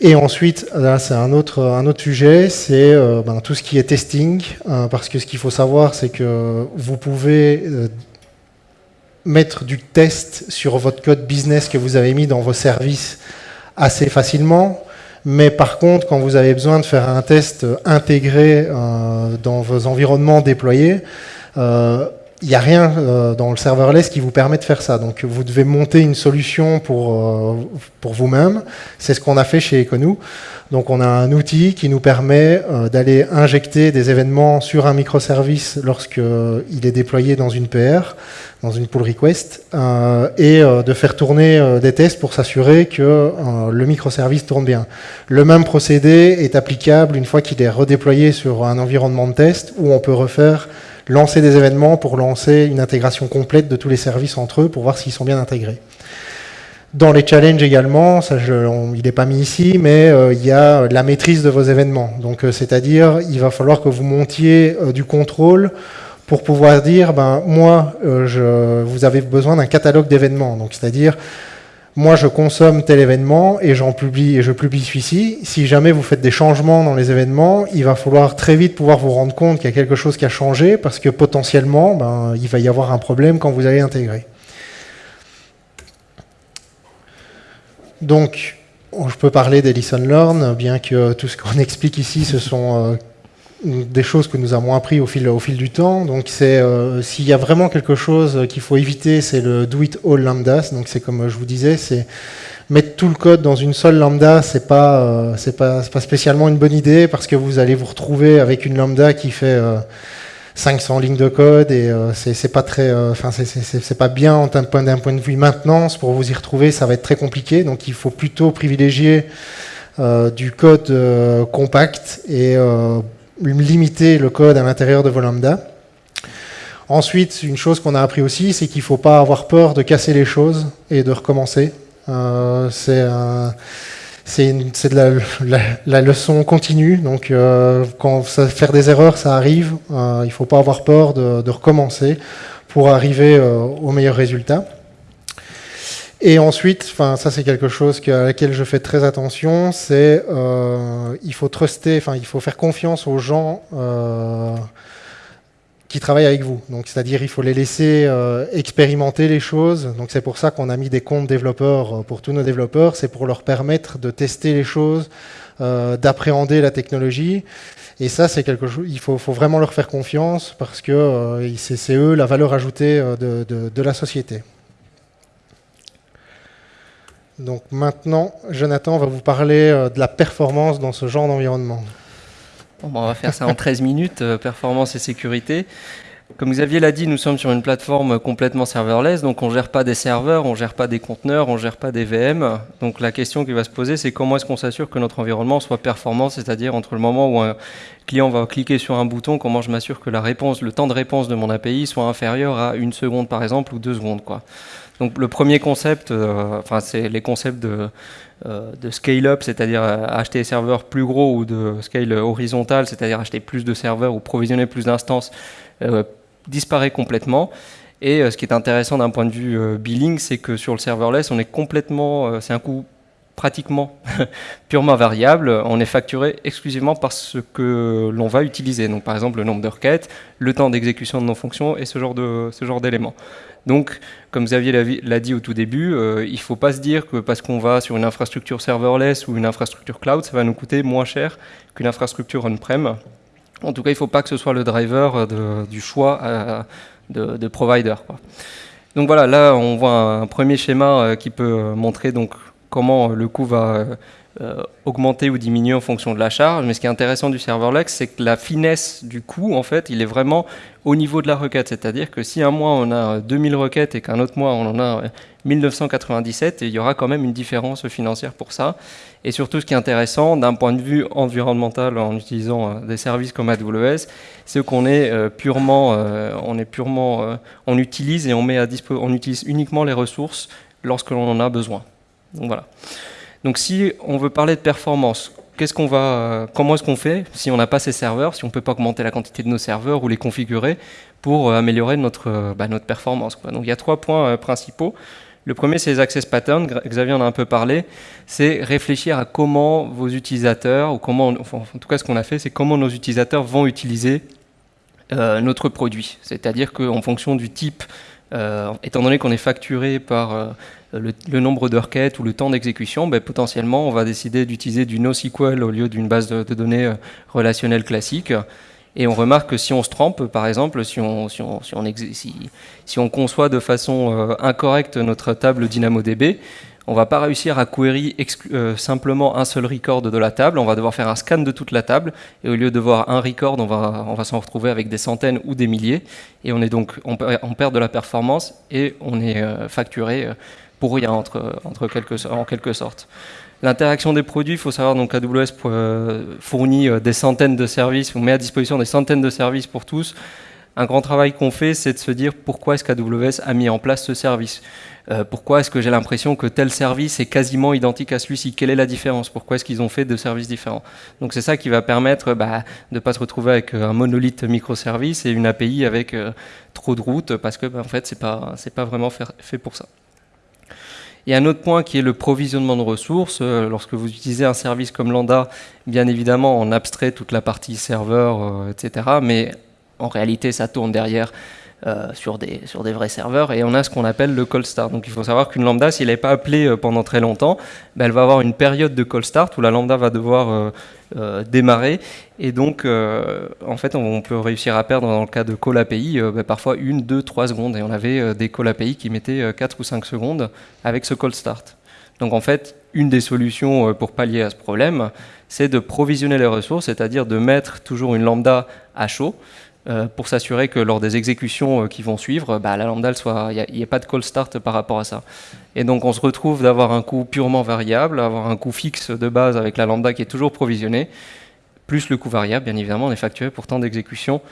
Et ensuite, là c'est un autre, un autre sujet, c'est ben, tout ce qui est testing, parce que ce qu'il faut savoir, c'est que vous pouvez mettre du test sur votre code business que vous avez mis dans vos services assez facilement. Mais par contre, quand vous avez besoin de faire un test intégré euh, dans vos environnements déployés, euh, il n'y a rien dans le serverless qui vous permet de faire ça. Donc vous devez monter une solution pour, pour vous-même. C'est ce qu'on a fait chez Econou. Donc on a un outil qui nous permet d'aller injecter des événements sur un microservice lorsqu'il est déployé dans une PR dans une pull request euh, et euh, de faire tourner euh, des tests pour s'assurer que le microservice tourne bien. Le même procédé est applicable une fois qu'il est redéployé sur un environnement de test où on peut refaire lancer des événements pour lancer une intégration complète de tous les services entre eux pour voir s'ils sont bien intégrés. Dans les challenges également, ça je, il n'est pas mis ici, mais il y a la maîtrise de vos événements. Donc c'est-à-dire, il va falloir que vous montiez du contrôle pour pouvoir dire, ben, moi, euh, je, vous avez besoin d'un catalogue d'événements. Donc, c'est-à-dire, moi, je consomme tel événement et j'en publie et je publie celui-ci. Si jamais vous faites des changements dans les événements, il va falloir très vite pouvoir vous rendre compte qu'il y a quelque chose qui a changé parce que potentiellement, ben, il va y avoir un problème quand vous allez intégrer. Donc, je peux parler des listen learn, bien que tout ce qu'on explique ici, ce sont euh, des choses que nous avons appris au fil, du temps. Donc, c'est euh, s'il y a vraiment quelque chose qu'il faut éviter, c'est le do it all lambda. Donc, c'est comme je vous disais, c'est mettre tout le code dans une seule lambda. C'est pas, euh, c'est pas, spécialement une bonne idée parce que vous allez vous retrouver avec une lambda qui fait 500 euh, lignes de code et c'est pas très, enfin, c'est pas bien d'un point, point de vue maintenance. Pour vous y retrouver, ça va être très compliqué. Donc, il faut plutôt privilégier du code compact et limiter le code à l'intérieur de vos lambda. Ensuite, une chose qu'on a appris aussi, c'est qu'il ne faut pas avoir peur de casser les choses et de recommencer. Euh, c'est de la, la, leçon continue. Donc, euh, quand faire des erreurs, ça arrive. Euh, il ne faut pas avoir peur de, recommencer pour arriver au meilleur résultat. Et ensuite, ça c'est quelque chose à laquelle je fais très attention, c'est euh, il faut truster, enfin il faut faire confiance aux gens euh, qui travaillent avec vous. Donc c'est-à-dire il faut les laisser euh, expérimenter les choses. Donc c'est pour ça qu'on a mis des comptes développeurs pour tous nos développeurs, c'est pour leur permettre de tester les choses, d'appréhender la technologie. Et ça, c'est quelque chose. Il faut, vraiment leur faire confiance parce que c'est eux la valeur ajoutée de, de, la société. Donc maintenant, Jonathan va vous parler euh, de la performance dans ce genre d'environnement. Bon, on va faire ça en 13 minutes, euh, performance et sécurité. Comme Xavier l'a dit, nous sommes sur une plateforme complètement serverless, donc on ne gère pas des serveurs, on ne gère pas des conteneurs, on ne gère pas des VM. Donc la question qui va se poser, c'est comment est-ce qu'on s'assure que notre environnement soit performant, c'est-à-dire entre le moment où un client va cliquer sur un bouton, comment je m'assure que la réponse, le temps de réponse de mon API soit inférieur à une seconde par exemple ou deux secondes. Donc le premier concept, euh, enfin c'est les concepts de, de scale-up, c'est-à-dire euh, acheter des serveurs plus gros, ou de scale horizontal, c'est-à-dire acheter plus de serveurs ou provisionner plus d'instances, disparaît complètement. Et ce qui est intéressant d'un point de vue billing, c'est que sur le serverless, on est complètement, c'est un coût pratiquement purement variable. On est facturé exclusivement par ce que l'on va utiliser. Donc par exemple le nombre de requêtes, le temps d'exécution de nos fonctions et ce genre d'éléments. Donc, comme Xavier l'a dit au tout début, euh, il ne faut pas se dire que parce qu'on va sur une infrastructure serverless ou une infrastructure cloud, ça va nous coûter moins cher qu'une infrastructure on-prem. En tout cas, il ne faut pas que ce soit le driver du choix euh, de, provider. Donc voilà, là, on voit un, premier schéma euh, qui peut montrer donc comment le coût va euh, augmenter ou diminuer en fonction de la charge. Mais ce qui est intéressant du serverless, c'est que la finesse du coût, en fait, il est vraiment au niveau de la requête. C'est-à-dire que si un mois on a 2000 requêtes et qu'un autre mois on en a 1997, il y aura quand même une différence financière pour ça. Et surtout, ce qui est intéressant d'un point de vue environnemental en utilisant euh, des services comme AWS, c'est qu'on est euh, purement, on utilise uniquement les ressources lorsque l'on en a besoin. Donc voilà. Donc si on veut parler de performance, comment est-ce qu'on fait si on n'a pas ces serveurs, si on ne peut pas augmenter la quantité de nos serveurs ou les configurer pour euh, améliorer notre, euh, bah, notre performance Donc il y a trois points euh, principaux. Le premier, c'est les access patterns. Xavier en a un peu parlé. C'est réfléchir à comment vos utilisateurs, ou comment, en tout cas, ce qu'on a fait, c'est comment nos utilisateurs vont utiliser notre produit. C'est-à-dire qu'en fonction du type, étant donné qu'on est facturé par le, nombre de requêtes ou le temps d'exécution, ben, potentiellement, on va décider d'utiliser du NoSQL au lieu d'une base de, données euh, relationnelle classique. Et on remarque que si on se trompe, par exemple, si on, si on, si on, si, on conçoit de façon incorrecte notre table DynamoDB, on va pas réussir à query euh, simplement un seul record de la table, on va devoir faire un scan de toute la table, et au lieu de voir un record, on va, on s'en retrouver avec des centaines ou des milliers, et on, est donc, on, perd de la performance, et on est euh, facturé euh, pour rien en quelque sorte. L'interaction des produits, il faut savoir donc AWS fournit des centaines de services, ou met à disposition des centaines de services pour tous. Un grand travail qu'on fait, c'est de se dire pourquoi est-ce qu'AWS a mis en place ce service euh, pourquoi est-ce que j'ai l'impression que tel service est quasiment identique à celui-ci? Quelle est la différence? Pourquoi est-ce qu'ils ont fait deux services différents? Donc c'est ça qui va permettre bah, de ne pas se retrouver avec euh, un monolithe microservice et une API avec euh, trop de routes parce que bah, en fait pas pas vraiment fait pour ça. Il y a un autre point qui est le provisionnement de ressources. Lorsque vous utilisez un service comme Lambda, bien évidemment, on abstrait toute la partie serveur, etc. Mais en réalité, ça tourne derrière euh, sur, des, sur des vrais serveurs, et on a ce qu'on appelle le call start. Donc il faut savoir qu'une lambda, si elle n'est pas appelée euh, pendant très longtemps, ben, elle va avoir une période de call start où la lambda va devoir euh, démarrer, et donc en fait on peut réussir à perdre dans le cas de call API ben, parfois une, deux, trois secondes, et on avait des call API qui mettaient 4 ou 5 secondes avec ce call start. Donc en fait, une des solutions pour pallier à ce problème, c'est de provisionner les ressources, c'est-à-dire de mettre toujours une lambda à chaud, pour s'assurer que lors des exécutions euh, qui vont suivre, bah, la lambda, il n'y ait pas de call start par rapport à ça. Et donc on se retrouve d'avoir un coût purement variable, avoir un coût fixe de base avec la lambda qui est toujours provisionnée, plus le coût variable, bien évidemment, on est facturé pour temps d'exécution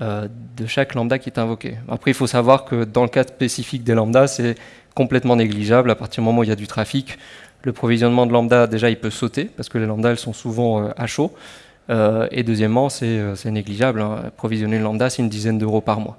euh, de chaque lambda qui est invoqué. Après, il faut savoir que dans le cas spécifique des lambda, c'est complètement négligeable. À partir du moment où il y a du trafic, le provisionnement de lambda, déjà, il peut sauter, parce que les lambda, elles sont souvent à chaud. Euh, et deuxièmement, c'est euh, négligeable. Hein. Provisionner lambda, c'est une dizaine d'euros par mois.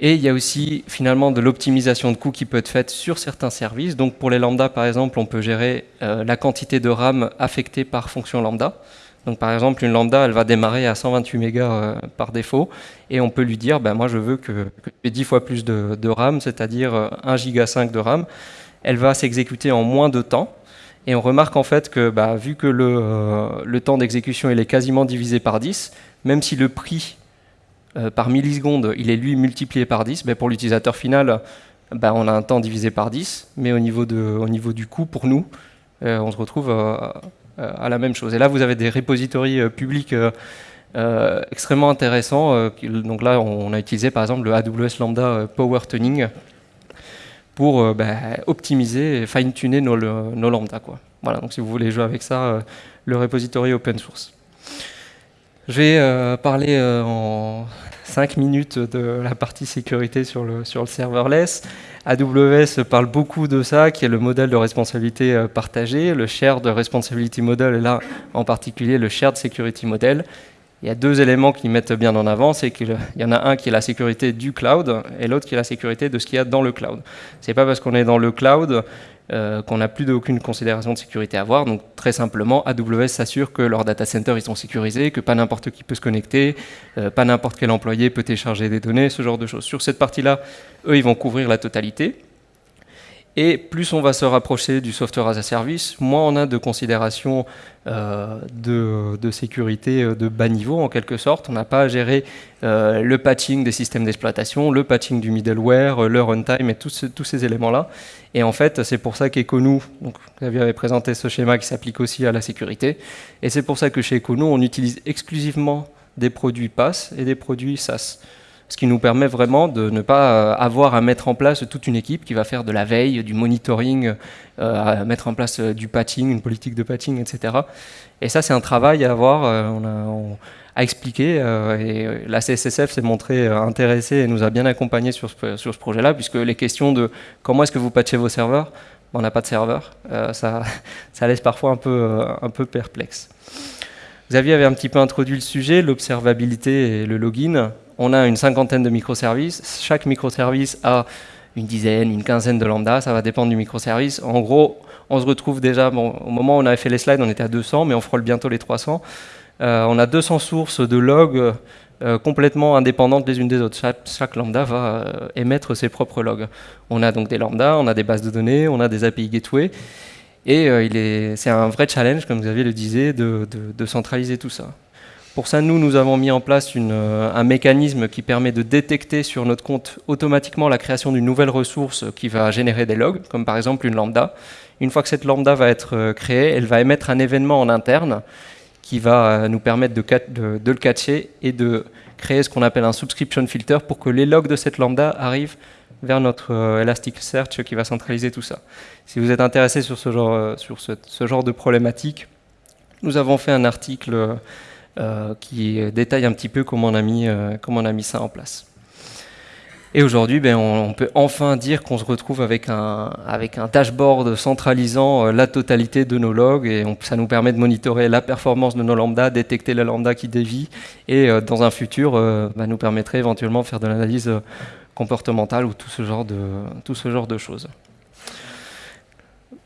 Et il y a aussi finalement de l'optimisation de coûts qui peut être faite sur certains services. Donc pour les lambda, par exemple, on peut gérer euh, la quantité de RAM affectée par fonction lambda. Donc par exemple, une lambda, elle va démarrer à 128 mégas par défaut, et on peut lui dire, ben, moi je veux que, que tu 10 fois plus de, de RAM, c'est-à-dire 1 giga 5 de RAM. Elle va s'exécuter en moins de temps, et on remarque en fait que bah, vu que le, euh, temps d'exécution est quasiment divisé par 10, même si le prix euh, par milliseconde il est lui multiplié par 10, bah, pour l'utilisateur final bah, on a un temps divisé par 10, mais au niveau, de, au niveau du coût pour nous, euh, on se retrouve à la même chose. Et là vous avez des repositories publics extrêmement intéressants. donc là on a utilisé par exemple le AWS Lambda Power Tuning pour euh, bah, optimiser et fine-tuner nos, nos, lambda. Quoi. Voilà, donc si vous voulez jouer avec ça, euh, le repository open source. Je vais euh, parler en 5 minutes de la partie sécurité sur le, sur le serverless. AWS parle beaucoup de ça, qui est le modèle de responsabilité partagée. Le shared responsibility model est là en particulier le shared security model il y a deux éléments qui mettent bien en avant, c'est qu'il y en a un qui est la sécurité du cloud et l'autre qui est la sécurité de ce qu'il y a dans le cloud. C'est pas parce qu'on est dans le cloud euh, qu'on n'a plus d'aucune considération de sécurité à avoir. Donc très simplement, AWS s'assure que leurs data centers ils sont sécurisés, que pas n'importe qui peut se connecter, euh, pas n'importe quel employé peut télécharger des données, ce genre de choses. Sur cette partie-là, eux, ils vont couvrir la totalité. Et plus on va se rapprocher du software as a service, moins on a de considérations euh, de, sécurité euh, de bas niveau en quelque sorte. On n'a pas à gérer euh, le patching des systèmes d'exploitation, le patching du middleware, le runtime et tous, ces éléments-là. Et en fait, c'est pour ça qu'Econu, donc vous avez présenté ce schéma qui s'applique aussi à la sécurité, et c'est pour ça que chez Econu, on utilise exclusivement des produits PaaS et des produits SaaS ce qui nous permet vraiment de ne pas euh, avoir à mettre en place toute une équipe qui va faire de la veille, du monitoring, euh, mettre en place euh, du patching, une politique de patching, etc. Et ça, c'est un travail à avoir, à expliquer. et la CSSF s'est montrée intéressée et nous a bien accompagnés sur ce, projet-là, puisque les questions de comment est-ce que vous patchez vos serveurs, on n'a pas de serveur, ça, laisse parfois un peu perplexe. Xavier avait un petit peu introduit le sujet, l'observabilité et le login on a une cinquantaine de microservices. Chaque microservice a une dizaine, une quinzaine de lambda, ça va dépendre du microservice. En gros, on se retrouve déjà, au moment où on avait fait les slides, on était à 200, mais on frôle bientôt les 300. Euh, on a 200 sources de logs euh, complètement indépendantes les unes des autres. Chaque, lambda va euh, émettre ses propres logs. On a donc des lambdas, on a des bases de données, on a des API gateway, et c'est un vrai challenge, comme Xavier le disait, de centraliser tout ça. Pour ça, nous, nous avons mis en place un mécanisme qui permet de détecter sur notre compte automatiquement la création d'une nouvelle ressource qui va générer des logs, comme par exemple une lambda. Une fois que cette lambda va être créée, elle va émettre un événement en interne qui va nous permettre de, de le catcher et de créer ce qu'on appelle un subscription filter pour que les logs de cette lambda arrivent vers notre euh, Elasticsearch qui va centraliser tout ça. Si vous êtes intéressé sur ce genre, euh, de problématique, nous avons fait un article euh, qui détaille un petit peu comment on a mis ça en place. Et aujourd'hui, ben, on, peut enfin dire qu'on se retrouve avec un, dashboard centralisant la totalité de nos logs et ça nous permet de monitorer la performance de nos lambdas, détecter la lambda qui dévie et dans un futur, ben, nous permettrait éventuellement de faire de l'analyse comportementale ou tout ce genre de, choses.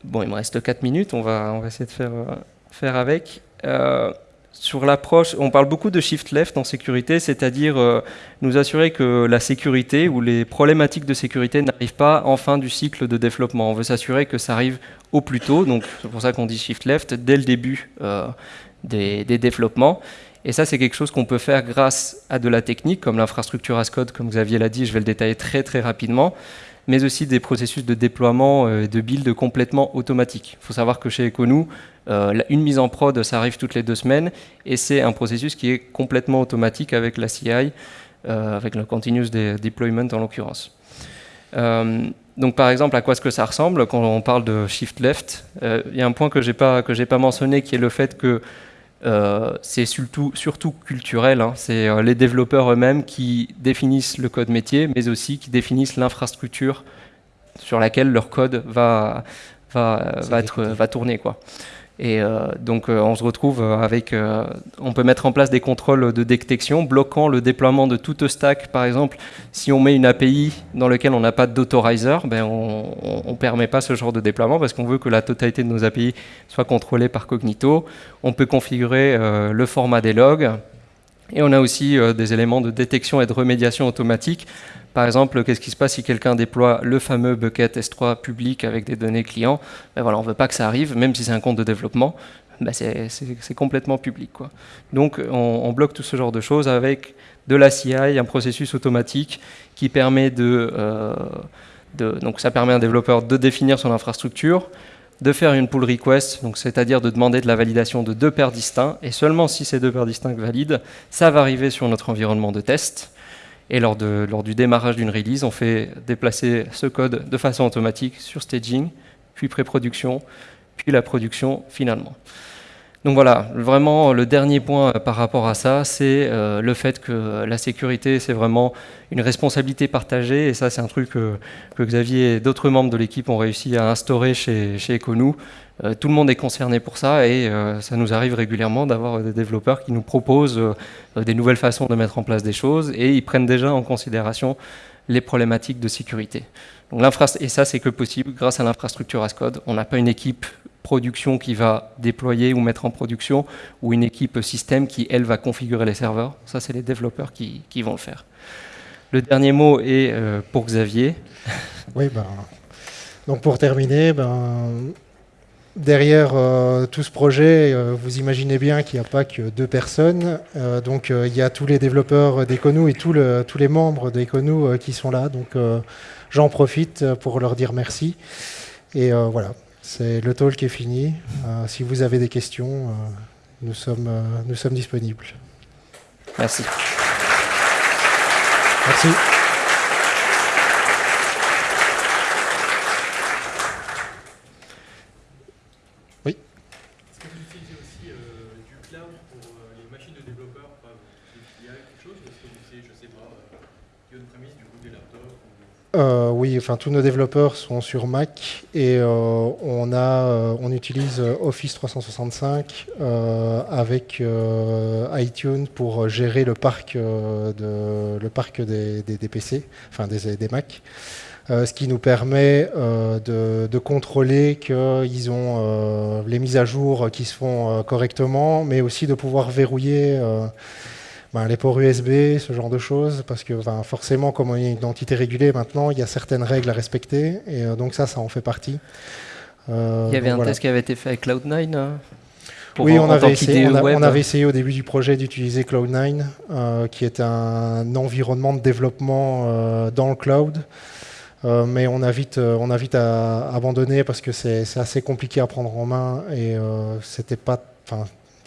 Bon, il me reste 4 minutes, on va, essayer de euh, faire avec. Euh, sur l'approche, on parle beaucoup de shift left en sécurité, c'est-à-dire euh, nous assurer que la sécurité ou les problématiques de sécurité n'arrivent pas en fin du cycle de développement. On veut s'assurer que ça arrive au plus tôt, donc c'est pour ça qu'on dit shift left, dès le début des, des, développements. Et ça, c'est quelque chose qu'on peut faire grâce à de la technique, comme l'infrastructure as code, comme Xavier l'a dit, je vais le détailler très très rapidement, mais aussi des processus de déploiement et euh, de build complètement automatiques. Il faut savoir que chez Econou, euh, une mise en prod, ça arrive toutes les deux semaines, et c'est un processus qui est complètement automatique avec la CI, euh, avec le Continuous Deployment en l'occurrence. donc par exemple, à quoi est-ce que ça ressemble? Quand on parle de shift left Il y a un point que je n'ai pas, pas mentionné qui est le fait que c'est surtout, surtout culturel. Hein. C'est euh, les développeurs eux-mêmes qui définissent le code métier, mais aussi qui définissent l'infrastructure sur laquelle leur code va, va, va, être, va tourner. Quoi. Et euh, donc euh, on se retrouve avec, euh, on peut mettre en place des contrôles de détection bloquant le déploiement de toute stack. Par exemple, si on met une API dans laquelle on n'a pas d'autorizer, ben on ne permet pas ce genre de déploiement parce qu'on veut que la totalité de nos API soit contrôlée par Cognito. On peut configurer le format des logs. Et on a aussi des éléments de détection et de remédiation automatique par exemple, qu'est-ce qui se passe si quelqu'un déploie le fameux bucket S3 public avec des données clients? Ben voilà, On ne veut pas que ça arrive, même si c'est un compte de développement, ben c'est complètement public. Quoi. Donc on, bloque tout ce genre de choses avec de la CI, un processus automatique qui permet de, euh, de, donc ça permet à un développeur de définir son infrastructure, de faire une pull request, c'est-à-dire de demander de la validation de deux paires distincts, et seulement si ces deux paires distinctes valident, ça va arriver sur notre environnement de test. Et lors, de, lors du démarrage d'une release, on fait déplacer ce code de façon automatique sur staging, puis pré-production, puis la production finalement. Donc voilà, vraiment le dernier point par rapport à ça, c'est euh, le fait que la sécurité, c'est vraiment une responsabilité partagée, et ça c'est un truc que, Xavier et d'autres membres de l'équipe ont réussi à instaurer chez, chez Econou. Euh, tout le monde est concerné pour ça, et euh, ça nous arrive régulièrement d'avoir des développeurs qui nous proposent des nouvelles façons de mettre en place des choses, et ils prennent déjà en considération les problématiques de sécurité. Et ça, c'est que possible grâce à l'infrastructure Ascode. On n'a pas une équipe production qui va déployer ou mettre en production, ou une équipe système qui, elle, va configurer les serveurs. Ça, c'est les développeurs qui, vont le faire. Le dernier mot est euh, pour Xavier. Oui, ben, donc pour terminer, ben, derrière euh, tout ce projet, euh, vous imaginez bien qu'il n'y a pas que deux personnes. donc il y a tous les développeurs d'Econou et tous les membres d'Econou qui sont là. Donc j'en profite pour leur dire merci. Et voilà, c'est le talk est fini. Euh, si vous avez des questions, euh, nous, sommes, euh, nous sommes disponibles. Merci. Merci. Oui. Est-ce que vous utilisez aussi du cloud pour les machines de développeurs, des filiales, quelque chose? Est-ce que vous utilisez, je ne sais pas, du on-premise, du coup des laptops euh, oui, enfin tous nos développeurs sont sur Mac et euh, euh, on utilise Office 365 avec iTunes pour gérer le parc, de, le parc des, PC, enfin des, des Mac. ce qui nous permet de, de, contrôler qu'ils ont les mises à jour qui se font correctement, mais aussi de pouvoir verrouiller ben, les ports USB, ce genre de choses, parce que forcément, comme on est une entité régulée maintenant, il y a certaines règles à respecter, et euh, donc ça, ça en fait partie. Euh, il y avait un test qui avait été fait avec Cloud9 hein oui, on, avait essayé, on, avait essayé au début du projet d'utiliser Cloud9, euh, qui est un environnement de développement euh, dans le cloud. Euh, mais on a vite, on a vite à abandonner parce que c'est assez compliqué à prendre en main et c'était pas,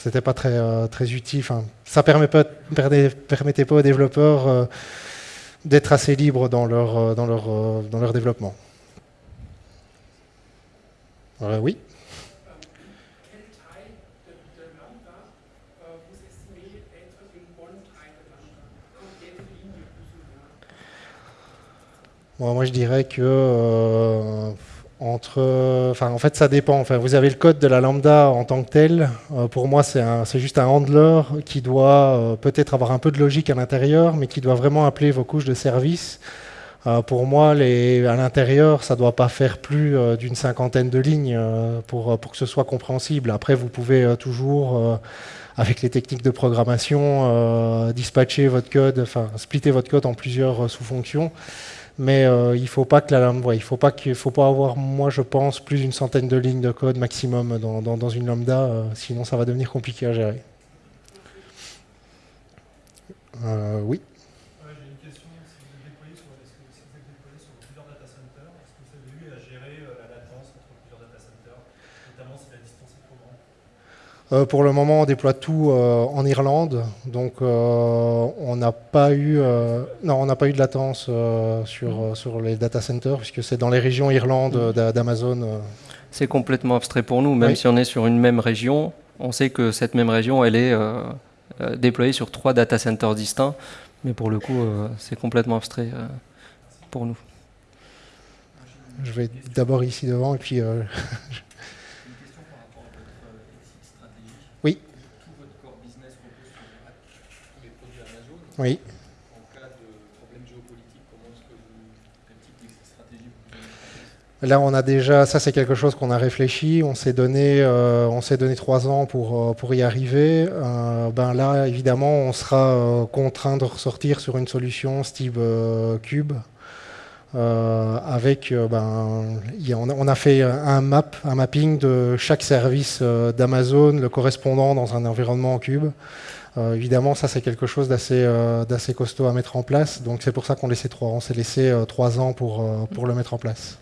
c'était pas très, très utile. ça permet pas, permettait pas aux développeurs d'être assez libres dans leur, dans leur, dans leur développement. oui. moi, je dirais que euh, entre, enfin, en fait, ça dépend. Enfin, vous avez le code de la lambda en tant que tel. Euh, pour moi, c'est juste un handler qui doit euh, peut-être avoir un peu de logique à l'intérieur, mais qui doit vraiment appeler vos couches de service. pour moi, à l'intérieur, ça ne doit pas faire plus d'une cinquantaine de lignes pour, pour que ce soit compréhensible. Après, vous pouvez toujours avec les techniques de programmation, dispatcher votre code, enfin splitter votre code en plusieurs sous-fonctions mais euh, il faut pas que la il faut pas avoir, moi je pense, plus d'une centaine de lignes de code maximum dans, dans, une lambda, euh, sinon ça va devenir compliqué à gérer. Euh, oui. Euh, pour le moment, on déploie tout euh, en Irlande, donc euh, on n'a pas eu, non, on n'a pas eu de latence sur sur les data centers puisque c'est dans les régions Irlande mm. d'Amazon. C'est complètement abstrait pour nous, même si on est sur une même région, on sait que cette même région, elle est déployée sur trois data centers distincts, mais pour le coup, c'est complètement abstrait pour nous. Je vais d'abord ici devant et puis. Oui. En cas de problème géopolitique, comment est-ce que vous, quel type de stratégie vous Là, on a déjà, ça c'est quelque chose qu'on a réfléchi. On s'est donné, euh, on s'est donné trois ans pour euh, pour y arriver. Euh, ben là, évidemment, on sera contraint de ressortir sur une solution type Cube. avec, ben, on, a, on, a, fait un map, un mapping de chaque service d'Amazon, le correspondant dans un environnement Cube. Euh, évidemment, ça c'est quelque chose euh, d'assez costaud à mettre en place. Donc c'est pour ça qu'on laissait trois. On s'est laissé euh, trois ans pour, pour le mettre en place.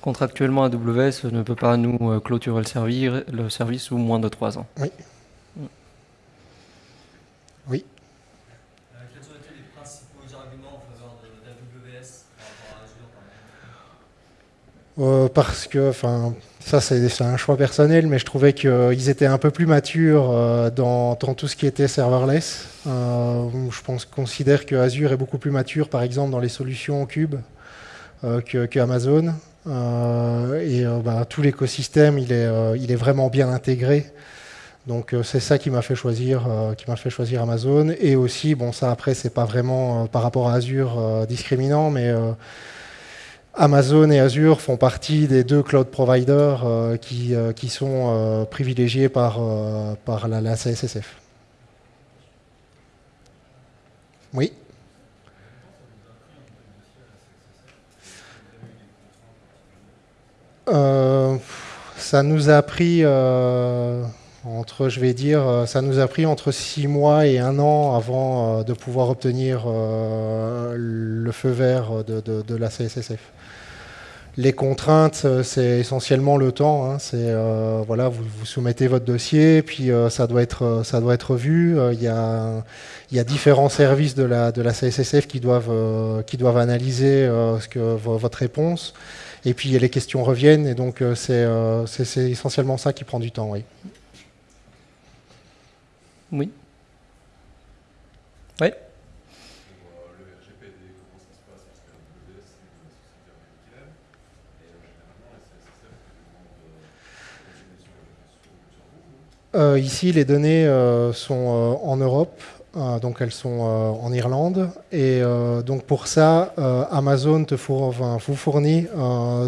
Contractuellement, AWS ne peut pas nous clôturer le, le service sous moins de trois ans. Oui. Oui. Quels ont été les principaux arguments en faveur d'AWS par rapport à Azure Parce que, enfin, ça, c'est un choix personnel, mais je trouvais qu'ils étaient un peu plus matures euh, dans, tout ce qui était serverless. Euh, je pense, considère que Azure est beaucoup plus mature, par exemple, dans les solutions Cube euh, que, Amazon. et bah, tout l'écosystème, il, il est vraiment bien intégré. Donc c'est ça qui m'a fait choisir, qui m'a fait choisir Amazon. Et aussi, bon, ça après, c'est pas vraiment par rapport à Azure discriminant, mais Amazon et Azure font partie des deux cloud providers euh, qui, euh, qui, sont euh, privilégiés par, par la, CSSF. Oui Ça nous a pris entre, je vais dire, ça nous a pris entre six mois et un an avant de pouvoir obtenir le feu vert de, la CSSF. Les contraintes, euh, c'est essentiellement le temps. Hein. Euh, voilà, vous, soumettez votre dossier, puis euh, ça doit être ça doit être vu. Il y a différents services de la CSSF qui doivent analyser votre réponse. Et puis les questions reviennent, et donc c'est essentiellement ça qui prend du temps. Oui. Oui. Euh, ici, les données euh, sont euh, en Europe, donc elles sont en Irlande. Et donc pour ça, Amazon vous fournit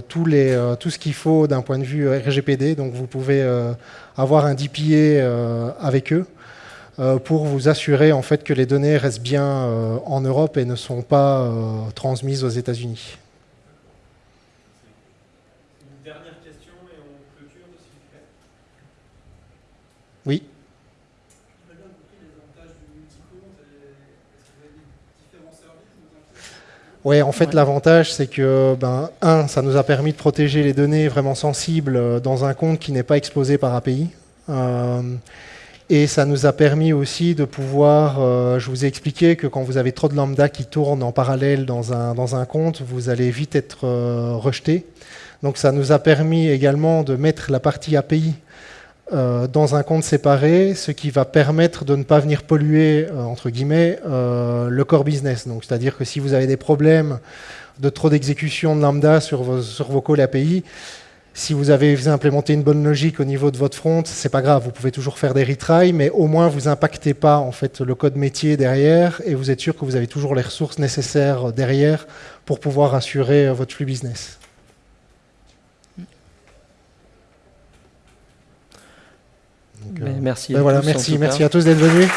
tout, les, tout ce qu'il faut d'un point de vue RGPD. Donc vous pouvez avoir un DPA avec eux pour vous assurer en fait que les données restent bien en Europe et ne sont pas transmises aux États-Unis. Oui. Oui, en fait, Ouais. l'avantage, c'est que, ben, un, ça nous a permis de protéger les données vraiment sensibles euh, dans un compte qui n'est pas exposé par API. Euh, et ça nous a permis aussi de pouvoir, euh, je vous ai expliqué que quand vous avez trop de lambda qui tournent en parallèle dans un, dans un compte, vous allez vite être euh, rejeté. Donc ça nous a permis également de mettre la partie API euh, dans un compte séparé, ce qui va permettre de ne pas venir polluer, entre guillemets, le core business. C'est-à-dire que si vous avez des problèmes de trop d'exécution de lambda sur vos, sur vos calls API, si vous avez implémenté une bonne logique au niveau de votre front, c'est pas grave, vous pouvez toujours faire des retries, mais au moins vous impactez pas en fait le code métier derrière et vous êtes sûr que vous avez toujours les ressources nécessaires derrière pour pouvoir assurer euh, votre flux business. Donc, Mais euh, merci. ben à voilà, tous, merci, merci à tous d'être venus.